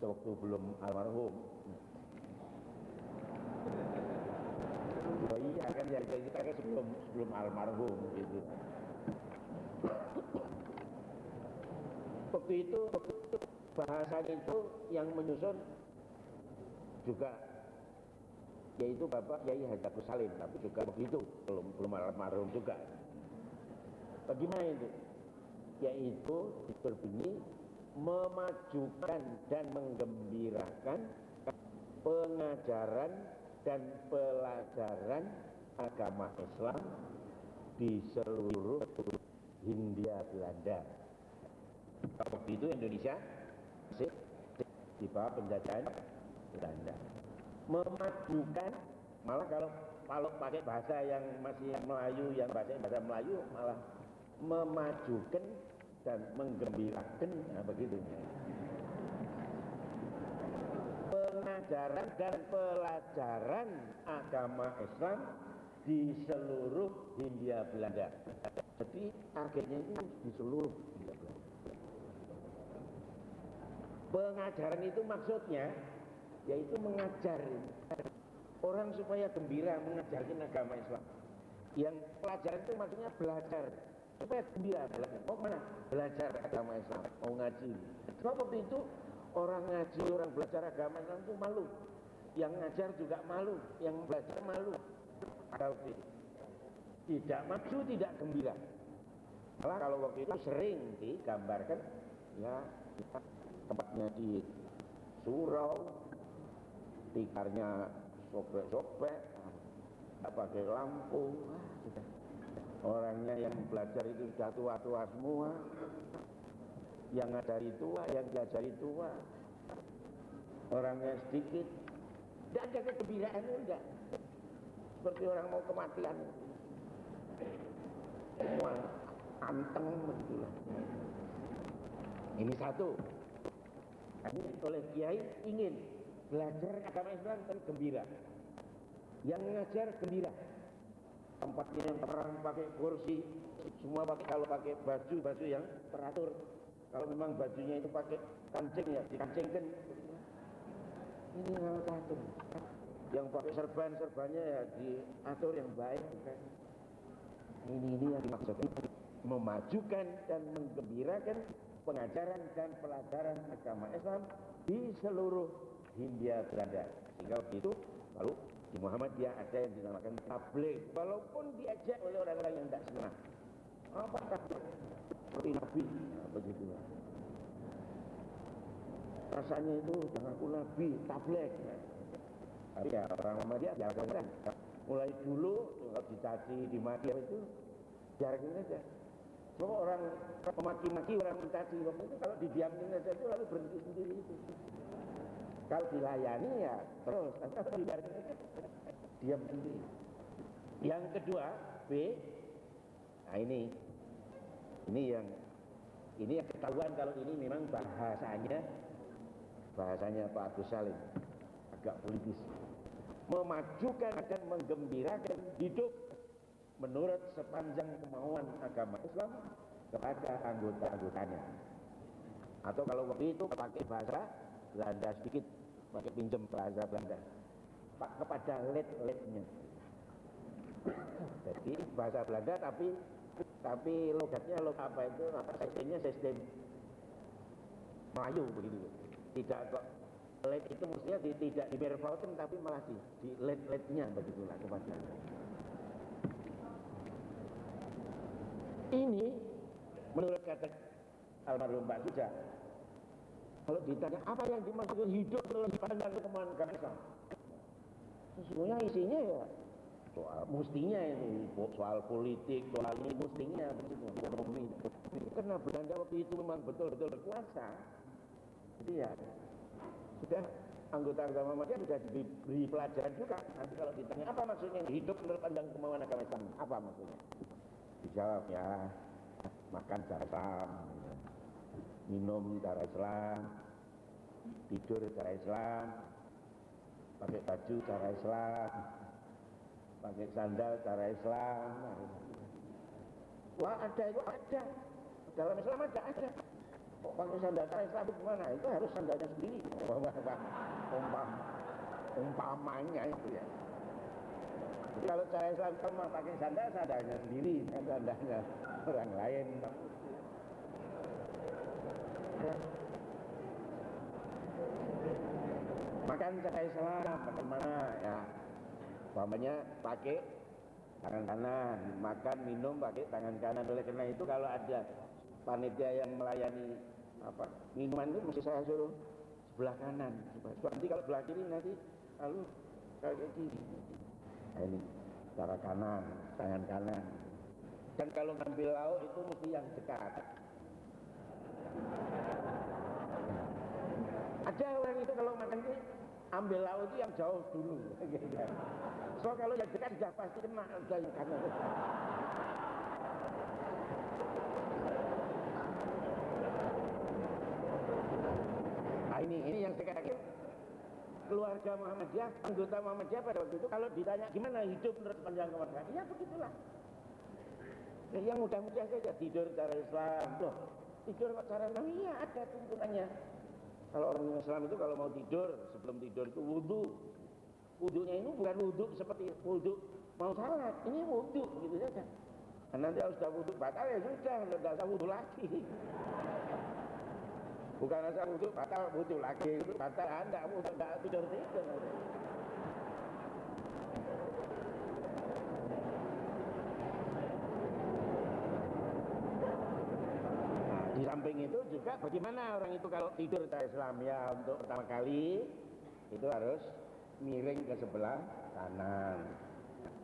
waktu belum almarhum. Oh iya kan ya kita kan sebelum sebelum almarhum gitu. Waktu itu bahasan itu yang menyusun juga yaitu Bapak Yai Haji Salim tapi juga begitu belum belum almarhum juga. Bagaimana itu? Yaitu berbunyi memajukan dan menggembirakan pengajaran dan pelajaran agama Islam di seluruh Hindia Belanda. Waktu itu Indonesia masih di bawah penjajahan Belanda. Memajukan, malah kalau kalau pakai bahasa yang masih Melayu, yang bahasa bahasa Melayu malah memajukan dan menggembirakan, nah begitu pengajaran dan pelajaran agama Islam di seluruh Hindia Belanda. Jadi targetnya itu di seluruh Hindia. Pengajaran itu maksudnya yaitu mengajar orang supaya gembira mengajarkan agama Islam. Yang pelajaran itu maksudnya belajar supaya gembira belajar. Mau mana? Belajar agama Islam, mau ngaji. Sebab waktu itu orang ngaji, orang belajar agama Islam itu malu. Yang ngajar juga malu, yang belajar malu. Kalau tidak maju, tidak gembira. Malah kalau waktu itu sering digambarkan, ya tempatnya di surau, tikarnya sobek-sobek, tidak pakai lampu. Orangnya yang belajar itu sudah tua-tua semua, yang ngajari tua, yang diajari tua. Orangnya sedikit, tidak ada kegembiraan enggak. Seperti orang mau kematian. Semua anteng begitulah. Ini satu. Ini oleh Kiai ingin belajar agama Islam dan gembira. Yang ngajar gembira. Tempatnya yang orang pakai kursi, semua pakai kalau pakai baju baju yang teratur. Kalau memang bajunya itu pakai kancing ya dikancingkan. Ini hal teratur. Yang pakai serban serbannya ya diatur yang baik. Ini ini yang dimaksudkan memajukan dan menggembirakan pengajaran dan pelajaran agama Islam di seluruh Hindia Belanda. Sehingga begitu lalu di Muhammadiyah ada yang dinamakan tabligh walaupun diajak oleh orang-orang yang tidak senang. Apa tabligh? Seperti Nabi, begitu. Rasanya itu jangan aku Nabi, tabligh. Tapi ya orang Muhammadiyah kan. Mulai dulu kalau dicaci, dimaki itu biarkan saja. Semua orang memaki-maki orang mencaci. Waktu itu kalau didiamkan saja itu lalu berhenti sendiri itu. Kalau dilayani ya terus, kalau saja diam sendiri. Yang kedua B, nah ini, ini yang ini yang ketahuan kalau ini memang bahasanya bahasanya Pak Agus Salim. Agak politis. Memajukan dan menggembirakan hidup menurut sepanjang kemauan agama Islam kepada anggota-anggotanya. Atau kalau waktu itu pakai bahasa Belanda sedikit, pakai pinjam bahasa Belanda. Pak kepada let-letnya. Jadi bahasa Belanda tapi tapi logatnya log apa itu apa sistemnya sistem Melayu begitu. Tidak kok let itu mestinya di, tidak di tapi malah di, di let-letnya begitulah kepada ini menurut kata almarhum Mbak Suja kalau ditanya apa yang dimaksudkan hidup dalam pandang kemauan Islam sesungguhnya isinya ya soal mustinya ini soal politik soal ini mustinya begitu ekonomi karena Belanda waktu itu memang betul-betul berkuasa jadi ya sudah anggota agama Muhammadiyah sudah diberi pelajaran juga. Nanti kalau ditanya apa maksudnya hidup menurut pandang kemauan agama Islam, apa maksudnya? Dijawab ya makan cara Islam, minum cara Islam, tidur cara Islam, pakai baju cara Islam, pakai sandal cara Islam. Wah ada itu ada. Dalam Islam ada ada. Kok pakai sandal cara Islam itu gimana? Itu harus sandalnya sendiri. Umpam, umpamanya itu ya. Kalau cara Islam cuma pakai sandal, sandalnya sendiri, kan sandalnya orang lain. Makan cara Islam, bagaimana ya? Umpamanya pakai tangan kanan, makan minum pakai tangan kanan. Oleh karena itu kalau ada panitia yang melayani apa minuman itu mesti saya suruh sebelah kanan. Nanti kalau sebelah kiri nanti lalu kayak kiri. Ini cara kanan, tangan kanan. Dan kalau ngambil lauk itu mesti yang dekat. Ada orang itu kalau makan itu ambil lauk itu yang jauh dulu. so kalau yang dekat sudah pasti kena sudah yang kanan. Nah ini ini yang sekarang keluarga Muhammadiyah, anggota Muhammadiyah pada waktu itu kalau ditanya gimana hidup menurut panjang kemerdekaan, ya begitulah. Ya, yang mudah-mudah saja tidur cara Islam, loh tidur cara Islam, iya ada tuntunannya. Kalau orang Islam itu kalau mau tidur, sebelum tidur itu wudhu. Wudhunya ini bukan wudhu seperti wudhu mau salat, ini wudhu gitu saja. Dan nanti kalau sudah wudhu batal ya sudah, tidak usah wudhu lagi. Bukan asal wudhu batal wudhu lagi, batal anda wudhu tidak tidur tidur. Di samping itu juga bagaimana orang itu kalau tidur cara Islam ya untuk pertama kali itu harus miring ke sebelah kanan.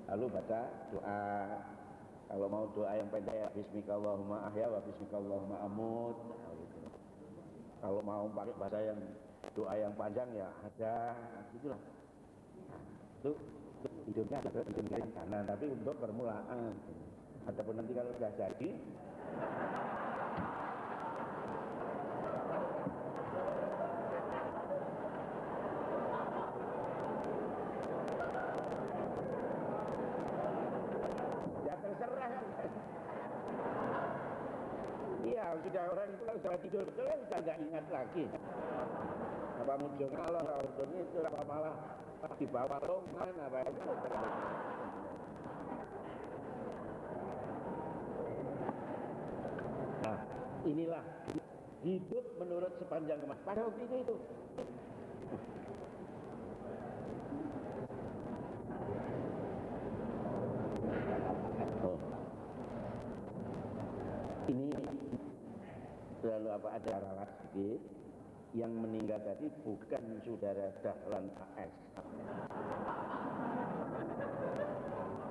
Lalu baca doa. Kalau mau doa yang pendek ya Bismillahirrahmanirrahim ahya wa Bismillahirrahmanirrahim amut. Kalau mau pakai bahasa yang doa yang panjang ya ada gitulah. Itu, itu tidurnya ada miring kanan tapi untuk permulaan. Ataupun nanti kalau sudah jadi ya terserah iya sudah sudah tidur betul kan sudah nggak ingat lagi. Apa muncul kalau ordonnya itu apa malah di bawah longan apa itu nah inilah hidup menurut sepanjang kemas pada waktu itu itu Oh. Ini lalu apa ada ralat sedikit yang meninggal tadi bukan saudara Dahlan AS.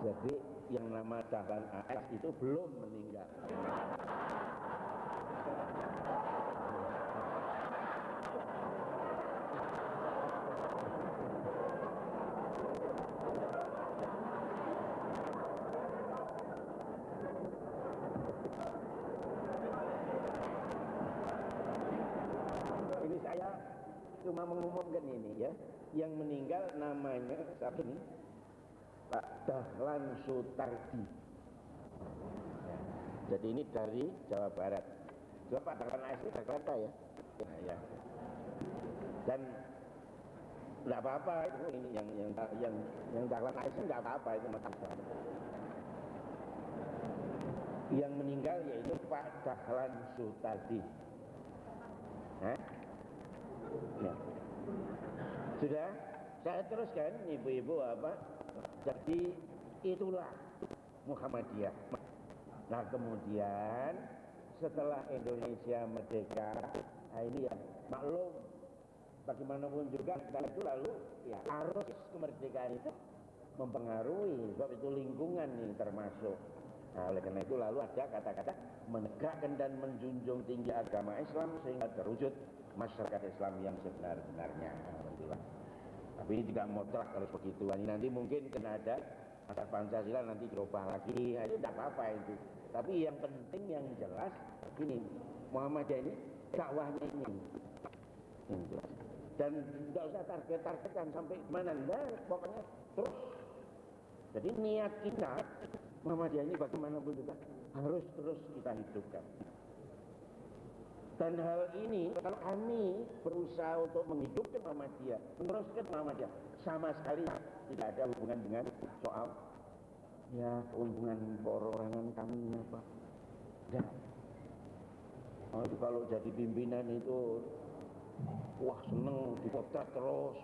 Jadi yang nama Dahlan AS itu belum meninggal. Ini saya cuma mengumumkan ini ya. Yang meninggal namanya siapa nih? Pak Dahlan Sutardi. Ya. Jadi ini dari Jawa Barat. Coba Pak Dahlan AS Jakarta ya. Nah, ya. Dan enggak apa-apa itu ini yang yang yang yang Dahlan AS enggak apa-apa itu macam Yang meninggal yaitu Pak Dahlan Sutardi. Hah? Ya. Sudah? Saya teruskan ibu-ibu apa? Jadi itulah Muhammadiyah. Nah kemudian setelah Indonesia merdeka, nah ini ya maklum bagaimanapun juga kita itu lalu ya arus kemerdekaan itu mempengaruhi sebab itu lingkungan nih termasuk Nah, oleh karena itu lalu ada kata-kata menegakkan dan menjunjung tinggi agama Islam sehingga terwujud masyarakat Islam yang sebenar-benarnya. Alhamdulillah. Tapi ini tidak mutlak kalau begitu. Ini nanti mungkin kena ada asal Pancasila nanti dirubah lagi. Itu tidak apa-apa itu. Tapi yang penting yang jelas ini Muhammadiyah ini dakwahnya ini. Dan tidak usah target-targetan sampai mana. Nah, pokoknya terus. Jadi niat kita Muhammadiyah ini bagaimanapun juga harus terus kita hidupkan. Dan hal ini kalau kami berusaha untuk menghidupkan Muhammadiyah, meneruskan Muhammadiyah, sama sekali tidak ada hubungan dengan soal ya keuntungan perorangan kami apa. Dan oh, kalau jadi pimpinan itu wah seneng dipotret terus.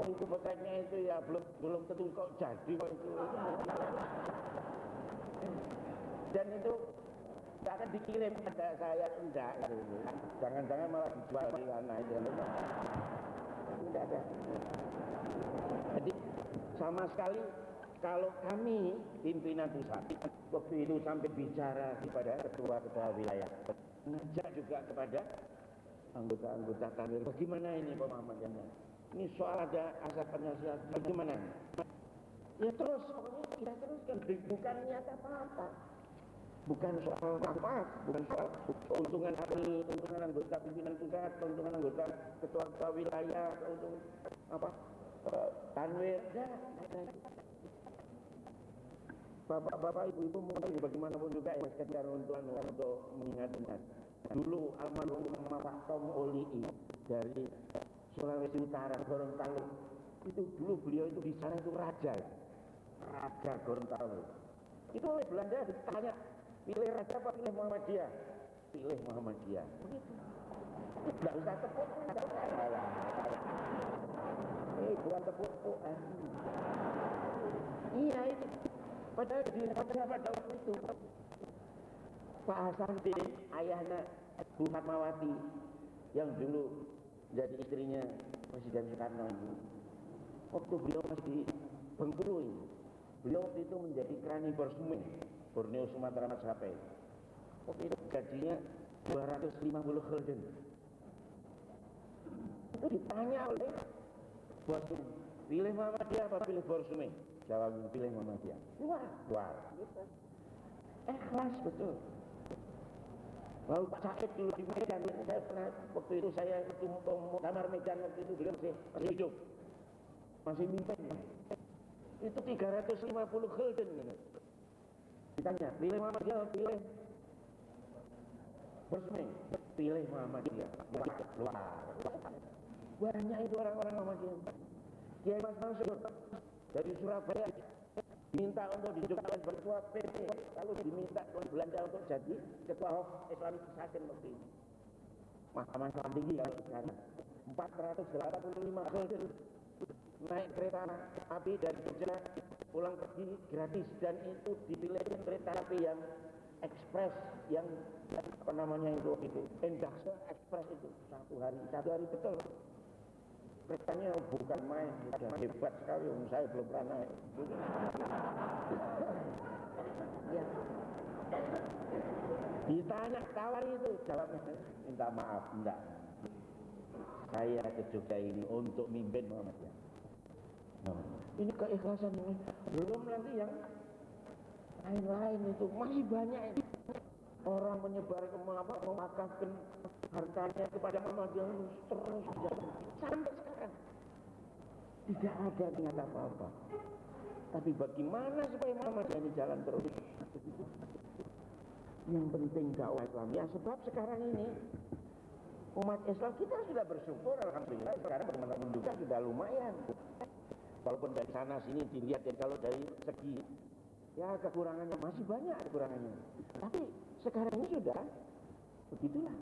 Oh itu potretnya itu ya belum belum tentu kok jadi kok itu. Dan itu tidak akan dikirim pada saya enggak. Jangan-jangan malah dijual di sana itu. Tidak ada. Jadi sama sekali kalau kami pimpinan pusat waktu itu sampai bicara kepada ketua-ketua wilayah ngajak juga kepada anggota-anggota tanwir bagaimana ini pemahamannya ini soal ada asal penasihat bagaimana ya terus pokoknya kita teruskan bukan niat apa-apa bukan soal apa, bukan soal keuntungan kami, keuntungan anggota pimpinan pusat, keuntungan anggota ketua-ketua wilayah, keuntungan apa tanwir, ya, Bapak-bapak, ibu-ibu mungkin bagaimanapun juga ya sekedar untuk untuk mengingat-ingat. Dulu almarhum Pak Tom Olii dari Sulawesi Utara, Gorontalo. Itu dulu beliau itu di sana itu raja. Raja Gorontalo. Itu oleh Belanda ditanya Pilih raja apa pilih Muhammadiyah? Pilih Muhammadiyah. Begitu. Tidak usah tepuk. Eh, bukan tepuk. Eh. Iya itu. Padahal di pada pada waktu itu Pak Hasanuddin ayahnya Bu Fatmawati yang dulu jadi istrinya Presiden Soekarno itu. Waktu beliau masih di Bengkulu ini, beliau waktu itu menjadi krani Borsumen Borneo Sumatera Macapai waktu itu gajinya 250 gulden? Itu ditanya oleh bosku pilih Muhammadiyah apa pilih Borsume jawab pilih Muhammadiyah luar. Luar. Ikhlas betul. Lalu Pak Said dulu di Medan, saya pernah waktu itu saya itu kamar Medan waktu itu beliau masih, masih hidup, masih mimpin. Itu 350 gulden. Gitu. Ditanya, pilih Muhammadiyah, pilih Bersmi, pilih Muhammadiyah. Luar. Banyak itu orang-orang Muhammadiyah. Kiai Mas Mansur dari Surabaya diminta untuk dijadikan ketua PP, lalu diminta oleh Belanda untuk jadi ketua Hof Islamic Society waktu itu. Mahkamah Islam tinggi kalau sekarang 485 gulden naik kereta api dari Jogja pulang pergi gratis. Dan itu dipilih kereta api yang ekspres yang apa namanya itu itu Endaksa ekspres itu. Satu hari satu hari betul. Keretanya bukan main sudah hebat sekali. Um, saya belum pernah naik. Ya. ditanya tawar itu jawabnya. Minta maaf enggak. Saya ke Jogja ini untuk mimpin Muhammadiyah ini keikhlasan ini belum nanti yang lain-lain itu. Masih banyak ini. orang menyebar apa memakafkan hartanya kepada Muhammadiyah terus sampai sekarang. Tidak ada niat apa-apa. Tapi bagaimana supaya Muhammadiyah ini jalan terus? Yang penting dakwah Islam. Ya sebab sekarang ini umat Islam kita sudah bersyukur Alhamdulillah. Sekarang teman-teman juga sudah lumayan walaupun dari sana sini dilihat ya kalau dari segi ya kekurangannya masih banyak kekurangannya. Tapi sekarang ini sudah begitulah.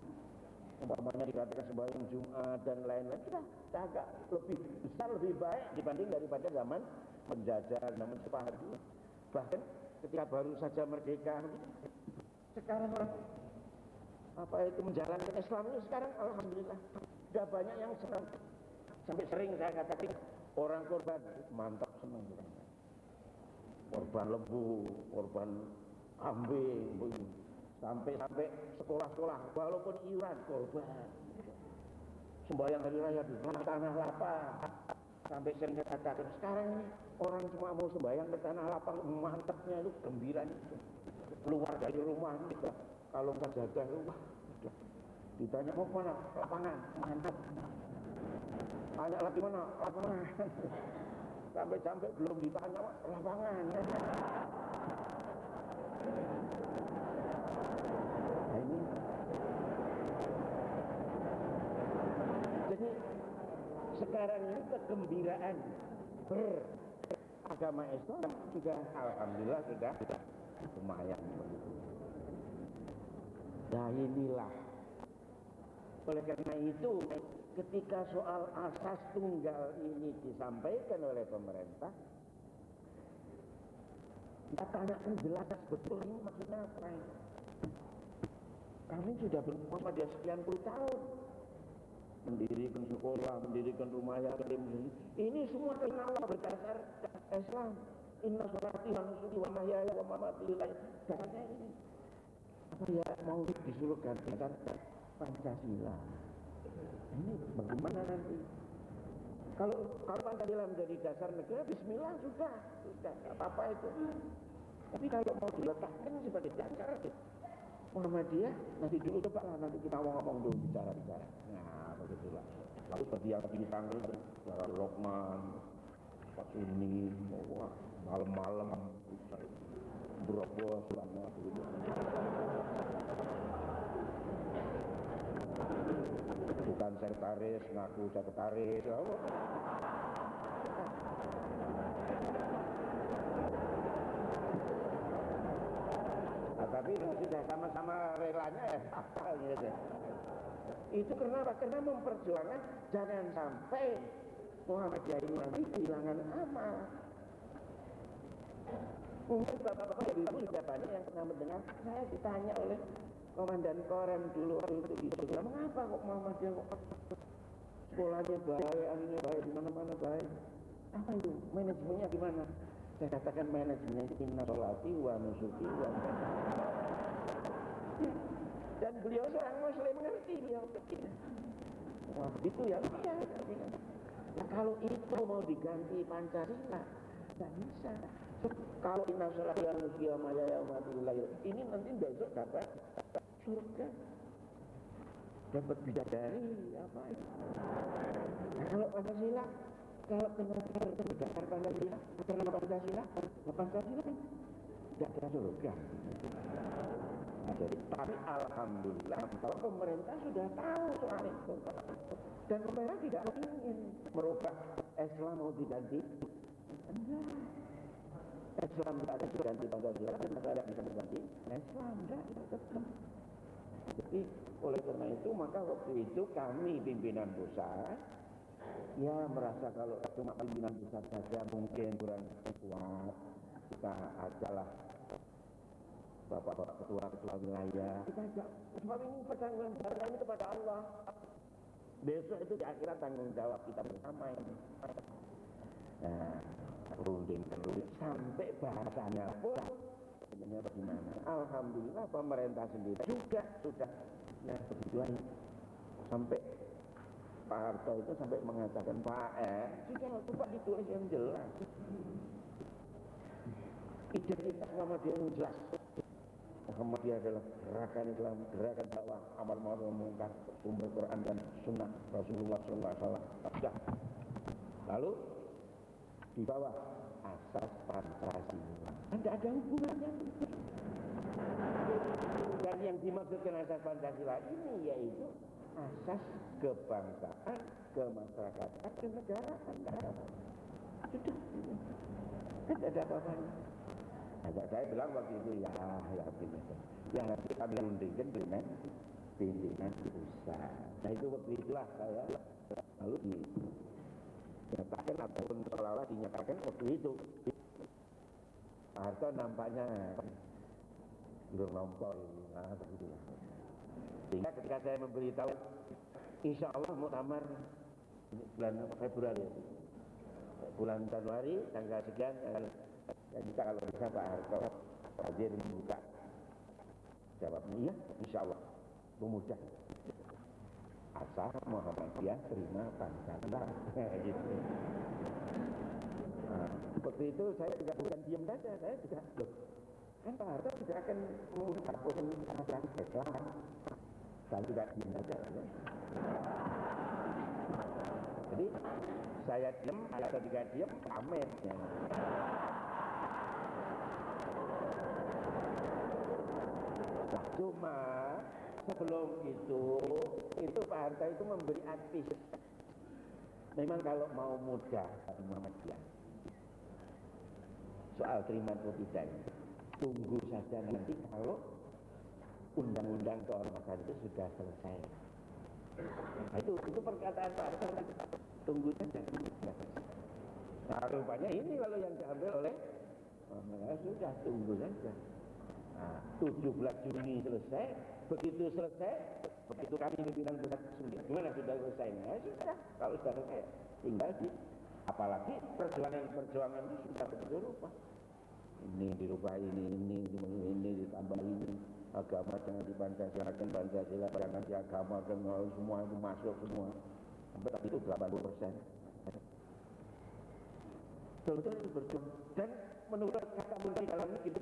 Umpamanya dikatakan sebagai Jumat dan lain-lain sudah agak lebih besar lebih baik dibanding daripada zaman menjajah zaman Soeharto bahkan ketika baru saja merdeka sekarang orang apa itu menjalankan Islam ini sekarang alhamdulillah sudah banyak yang senang. Sampai sering saya katakan orang korban mantap senang korban lembu, korban kambing, sampai-sampai sekolah-sekolah, walaupun iuran korban. Sembahyang hari raya di tanah lapang. Sampai sering katakan, sekarang ini orang cuma mau sembahyang ke tanah lapang, mantapnya itu gembira itu. Keluar dari rumah, itu. kalau nggak jaga rumah, ditanya mau mana lapangan, mantap. Tanya lagi mana lapangan. Sampai-sampai belum ditanya lapangan. Nah, ini Jadi sekarang ini kegembiraan beragama Islam juga alhamdulillah sudah lumayan begitu. Nah inilah oleh karena itu ketika soal asas tunggal ini disampaikan oleh pemerintah kita tanyakan jelas betul ini maksudnya apa? Kami sudah berpuasa sekian puluh tahun mendirikan sekolah, mendirikan rumah yatim. Ini semua Allah berdasar Islam. Inna sholati wa nusuki wa mahyaya wa mamati Dasarnya ini. Apa ya mau disuruh ganti dasar Pancasila. Ini bagaimana nanti? Kalau kalau Pancasila menjadi dasar negara, Bismillah sudah, sudah apa-apa itu. Tapi kalau mau diletakkan sebagai dasar Muhammadiyah, nanti dulu coba lah nanti kita ngomong dulu bicara-bicara. Nah, begitulah. Lalu seperti yang tadi dipanggil, Suara Lokman, Pak Suni, wah, malam-malam, berobos, lama, begitu. Bukan sekretaris, ngaku sekretaris, apa? Nah, tapi itu sudah sama-sama relanya ya, [LAUGHS] gitu. Itu kenapa? Karena memperjuangkan jangan sampai Muhammadiyah ini nanti kehilangan amal. Mungkin bapak-bapak dan ibu sudah banyak yang pernah mendengar saya ditanya oleh komandan korem dulu. Itu sekolah, mengapa kok Muhammadiyah kok sekolahnya baik, anunya baik, di mana-mana baik. Apa itu? Manajemennya gimana? Saya katakan manajemennya inna sholati wa nusuki wa dan beliau seorang muslim mengerti beliau. Wah itu ya. Iya nah, kalau itu mau diganti Pancasila tidak bisa. Kalau inna sholati wa nusuki wa ini nanti besok dapat surga. Dapat bidadari apa itu? Nah, kalau Pancasila kalau kenapa berdasar Pancasila karena Pancasila Pancasila kan tidak ada surga. Nah, jadi tapi alhamdulillah kalau pemerintah sudah tahu soal itu dan pemerintah tidak ingin merubah Islam mau diganti. Enggak. Islam tidak ada diganti Pancasila dan tidak bisa diganti. Islam enggak tetap jadi oleh karena itu maka waktu itu kami pimpinan pusat ya merasa kalau cuma pimpinan pusat saja mungkin kurang kuat. Kita ajalah bapak-bapak ketua-ketua wilayah. Kita ajak. Sebab ini pertanggung ini kepada Allah. Besok itu di akhirat tanggung jawab kita bersama ini. Nah runding terus. Sampai bahasanya pun sebenarnya bagaimana? Alhamdulillah pemerintah sendiri juga sudah ya begitu sampai Pak Harto itu sampai mengatakan Pak eh sudah coba ditulis yang jelas. Identitas Muhammadiyah yang jelas. Muhammadiyah adalah gerakan Islam gerakan dakwah amal ma'ruf mungkar sumber Quran dan Sunnah Rasulullah SAW sudah. Lalu di bawah asas Pancasila tidak ada hubungannya dan yang dimaksudkan asas Pancasila ini yaitu asas kebangsaan, kemasyarakatan, kenegaraan. Sudah. Kan ada apa-apanya. Nah, saya bilang waktu itu ya, ya begini. Yang nanti kami rundingkan dengan pimpinan pusat. Nah itu waktu itulah saya lalu dinyatakan ataupun seolah-olah dinyatakan waktu itu. Harto nampaknya belum nombor nah begitu. Sehingga ketika saya memberitahu Insya Allah muktamar bulan Februari bulan Januari tanggal sekian tanggal Jadi kalau bisa Pak Harto hadir membuka jawabnya. Iya insya Allah. Memudah asal Muhammadiyah terima Pancasila gitu. Seperti itu saya juga bukan diam saja saya juga loh kan Pak Harto tidak akan menghapus masalah Islam saya tidak diam saja ya. jadi saya diam atau tidak diam pamer ya. Nah, cuma sebelum itu itu Pak Harto itu memberi advis memang kalau mau mudah Muhammadiyah soal terima atau tidak tunggu saja nanti kalau undang-undang keormasan itu sudah selesai. Nah, itu itu perkataan Pak Harto tunggu saja. Nah rupanya ini kalau yang diambil oleh oh, sudah tunggu saja. Nah, 17 Juni selesai, begitu selesai, begitu kami pimpinan pusat gimana sudah selesai? Ya sudah, kalau sudah selesai, tinggal di, apalagi perjuangan-perjuangan itu sudah betul rupa. Ini dirubah ini, ini, ini, ini ditambah ini, agama jangan dipancasila, Pancasila, jangan diagama, semua itu masuk semua. Sampai tadi itu 80 persen. Betul-betul itu berjuang. Dan menurut kata Menteri dalam negeri,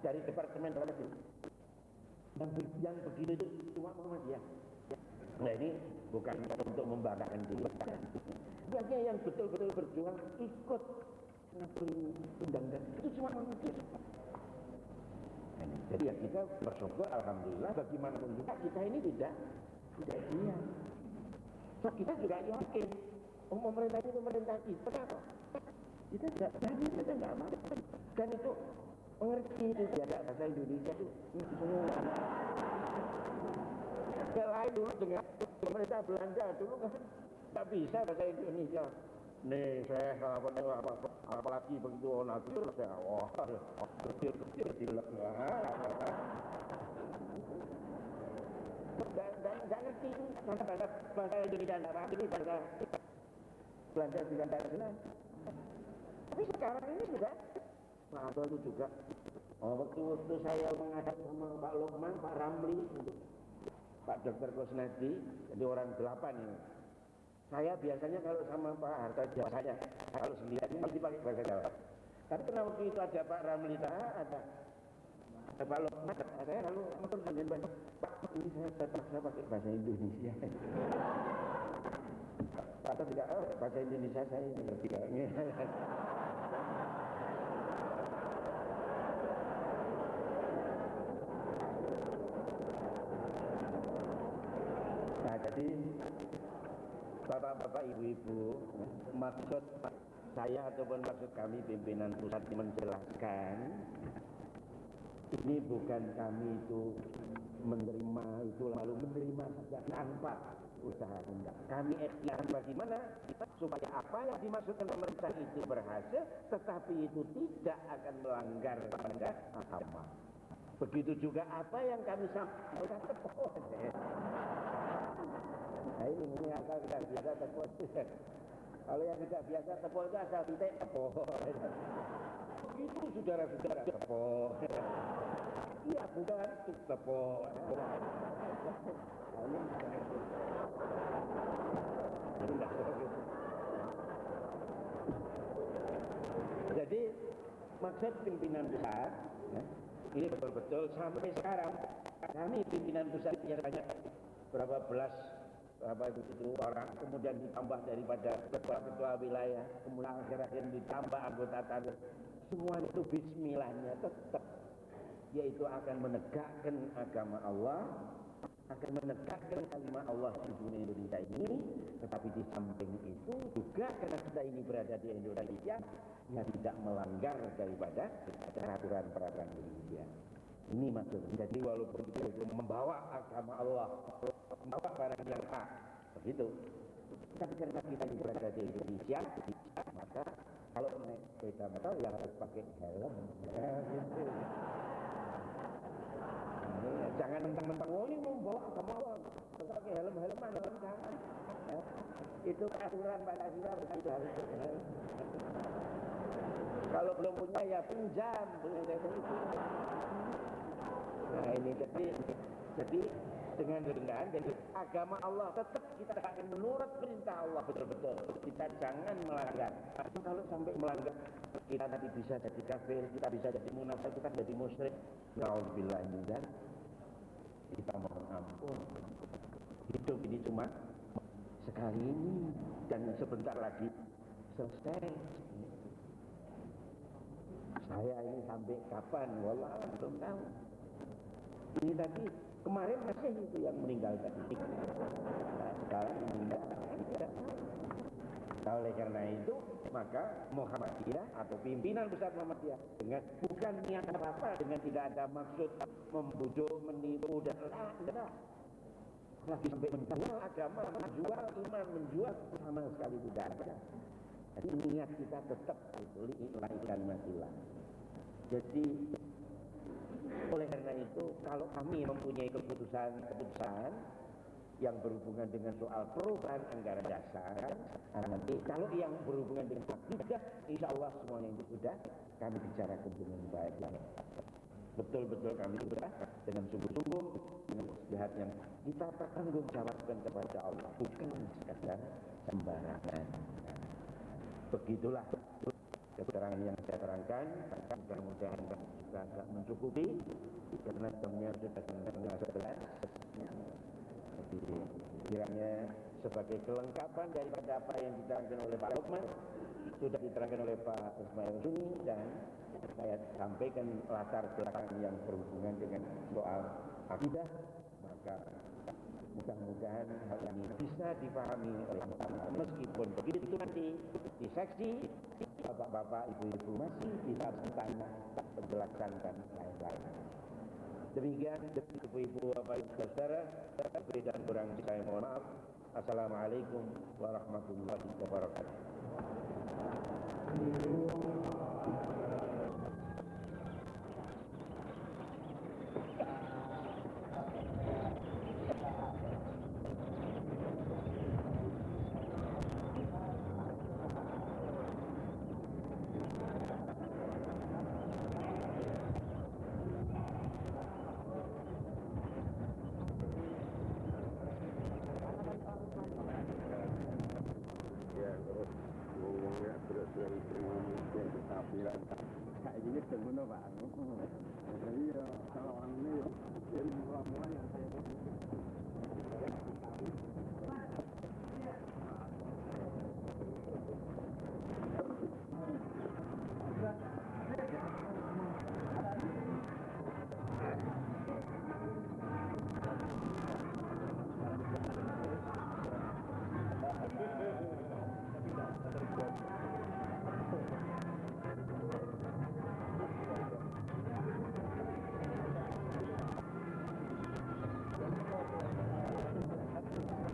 dari Departemen Dalam Negeri. Yang, yang begini itu cuma Muhammadiyah. Nah ini bukan untuk membanggakan diri. Sebagai yang betul-betul berjuang ikut undang-undang itu cuma Muhammadiyah. Jadi ya kita bersyukur Alhamdulillah bagaimanapun juga kita ini tidak tidak diam. So, kita juga yakin oh, pemerintah ini pemerintah kita kenapa? Kita tidak berani, kita tidak mau. Dan itu mengerti itu tidak bahasa Indonesia itu semua. Selain dulu dengan pemerintah Belanda dulu kan tidak bisa bahasa Indonesia. Nih saya apa apa apalagi begitu natur saya wah kecil kecil dan dan nggak ngerti bahasa bahasa bahasa Indonesia nggak paham ini bahasa Belanda juga tidak jelas. Tapi sekarang ini juga Pak itu juga oh, waktu waktu saya menghadap sama Pak Lukman, Pak Ramli, Pak Dr. Kusnadi, jadi orang delapan ini. Saya biasanya kalau sama Pak Harto Jawa saya, kalau ini mesti pakai bahasa Jawa. Tapi karena waktu itu ada Pak Ramli, ada, ada Pak Lukman, saya lalu motor dengan Pak, Pak ini saya terpaksa pakai bahasa Indonesia. Atau tidak, oh, bahasa Indonesia saya tidak. Jadi Bapak-bapak, ibu-ibu, maksud saya ataupun maksud kami pimpinan pusat menjelaskan ini bukan kami itu menerima itu lalu menerima saja tanpa usaha enggak. Kami ikhtiar bagaimana supaya apa yang dimaksudkan pemerintah itu berhasil, tetapi itu tidak akan melanggar pada agama. Begitu juga apa yang kami sampaikan Nah ini, ini akal tidak biasa tepuk. [LAUGHS] Kalau yang tidak biasa tepuk itu asal titik tepuk. [LAUGHS] Itu saudara-saudara tepuk. [LAUGHS] Iya bukan itu tepuk. Jadi maksud pimpinan besar ya, ini betul-betul sampai sekarang kami pimpinan pusat yang banyak berapa belas apa itu, itu orang. Kemudian ditambah daripada ketua-ketua wilayah. Kemudian akhir-akhir ditambah anggota tanah semua itu bismillahnya tetap. Yaitu akan menegakkan agama Allah akan menegakkan kalimat Allah di dunia Indonesia ini. Tetapi di samping itu juga karena kita ini berada di Indonesia yang tidak melanggar daripada peraturan-peraturan Indonesia. Ini maksudnya. Jadi walaupun kita membawa agama Allah membawa barang yang hak begitu tapi karena kita berada di Indonesia maka kalau naik sepeda motor ya harus pakai helm ya, gitu. nah, jangan mentang-mentang oh ini membawa agama Allah pakai helm helm mana jangan ya. itu aturan pada kita begitu harus Kalau belum punya ya pinjam, punya itu. Nah ini jadi jadi dengan rendahan jadi agama Allah. Tetap kita akan menurut perintah Allah. Betul-betul. Kita jangan melanggar. Kalau sampai melanggar kita nanti bisa jadi kafir kita bisa jadi munafik kita jadi musyrik. Alhamdulillah dan kita mohon ampun. Hidup ini cuma sekali ini dan sebentar lagi selesai. Saya ini sampai kapan? Wallah belum tahu. Ini tadi kemarin masih itu yang meninggal tadi nah, sekarang meninggal tidak nah, oleh karena itu maka Muhammadiyah atau pimpinan besar Muhammadiyah dengan bukan niat apa-apa dengan tidak ada maksud membujuk, menipu dan tidak lagi sampai menjual agama, menjual iman, menjual sama sekali tidak ada. Jadi niat kita tetap itu kalimatillah. Jadi oleh karena itu kalau kami mempunyai keputusan-keputusan yang berhubungan dengan soal perubahan anggaran dasar nanti kalau yang berhubungan dengan akidah insya Allah semuanya itu sudah. Kami bicarakan dengan baik betul-betul kami sudah dengan sungguh-sungguh dengan sehat yang kita bertanggung jawabkan kepada Allah bukan sekadar sembarangan. Begitulah keterangan yang saya terangkan mudah-mudahan kita agak mencukupi karena jamnya sudah setengah sebelas jadi kiranya sebagai kelengkapan daripada apa yang diterangkan oleh Pak Lukman sudah diterangkan oleh Pak Ismail Suni dan saya sampaikan latar belakang yang berhubungan dengan soal akidah maka mudah-mudahan hal ini bisa dipahami oleh masyarakat meskipun begitu nanti di seksi bapak-bapak ibu-ibu masih bisa bertanya penjelasan dan lain-lain. Demikian ibu-ibu bapak ibu saudara lebih dan kurang saya mohon maaf. Assalamualaikum warahmatullahi wabarakatuh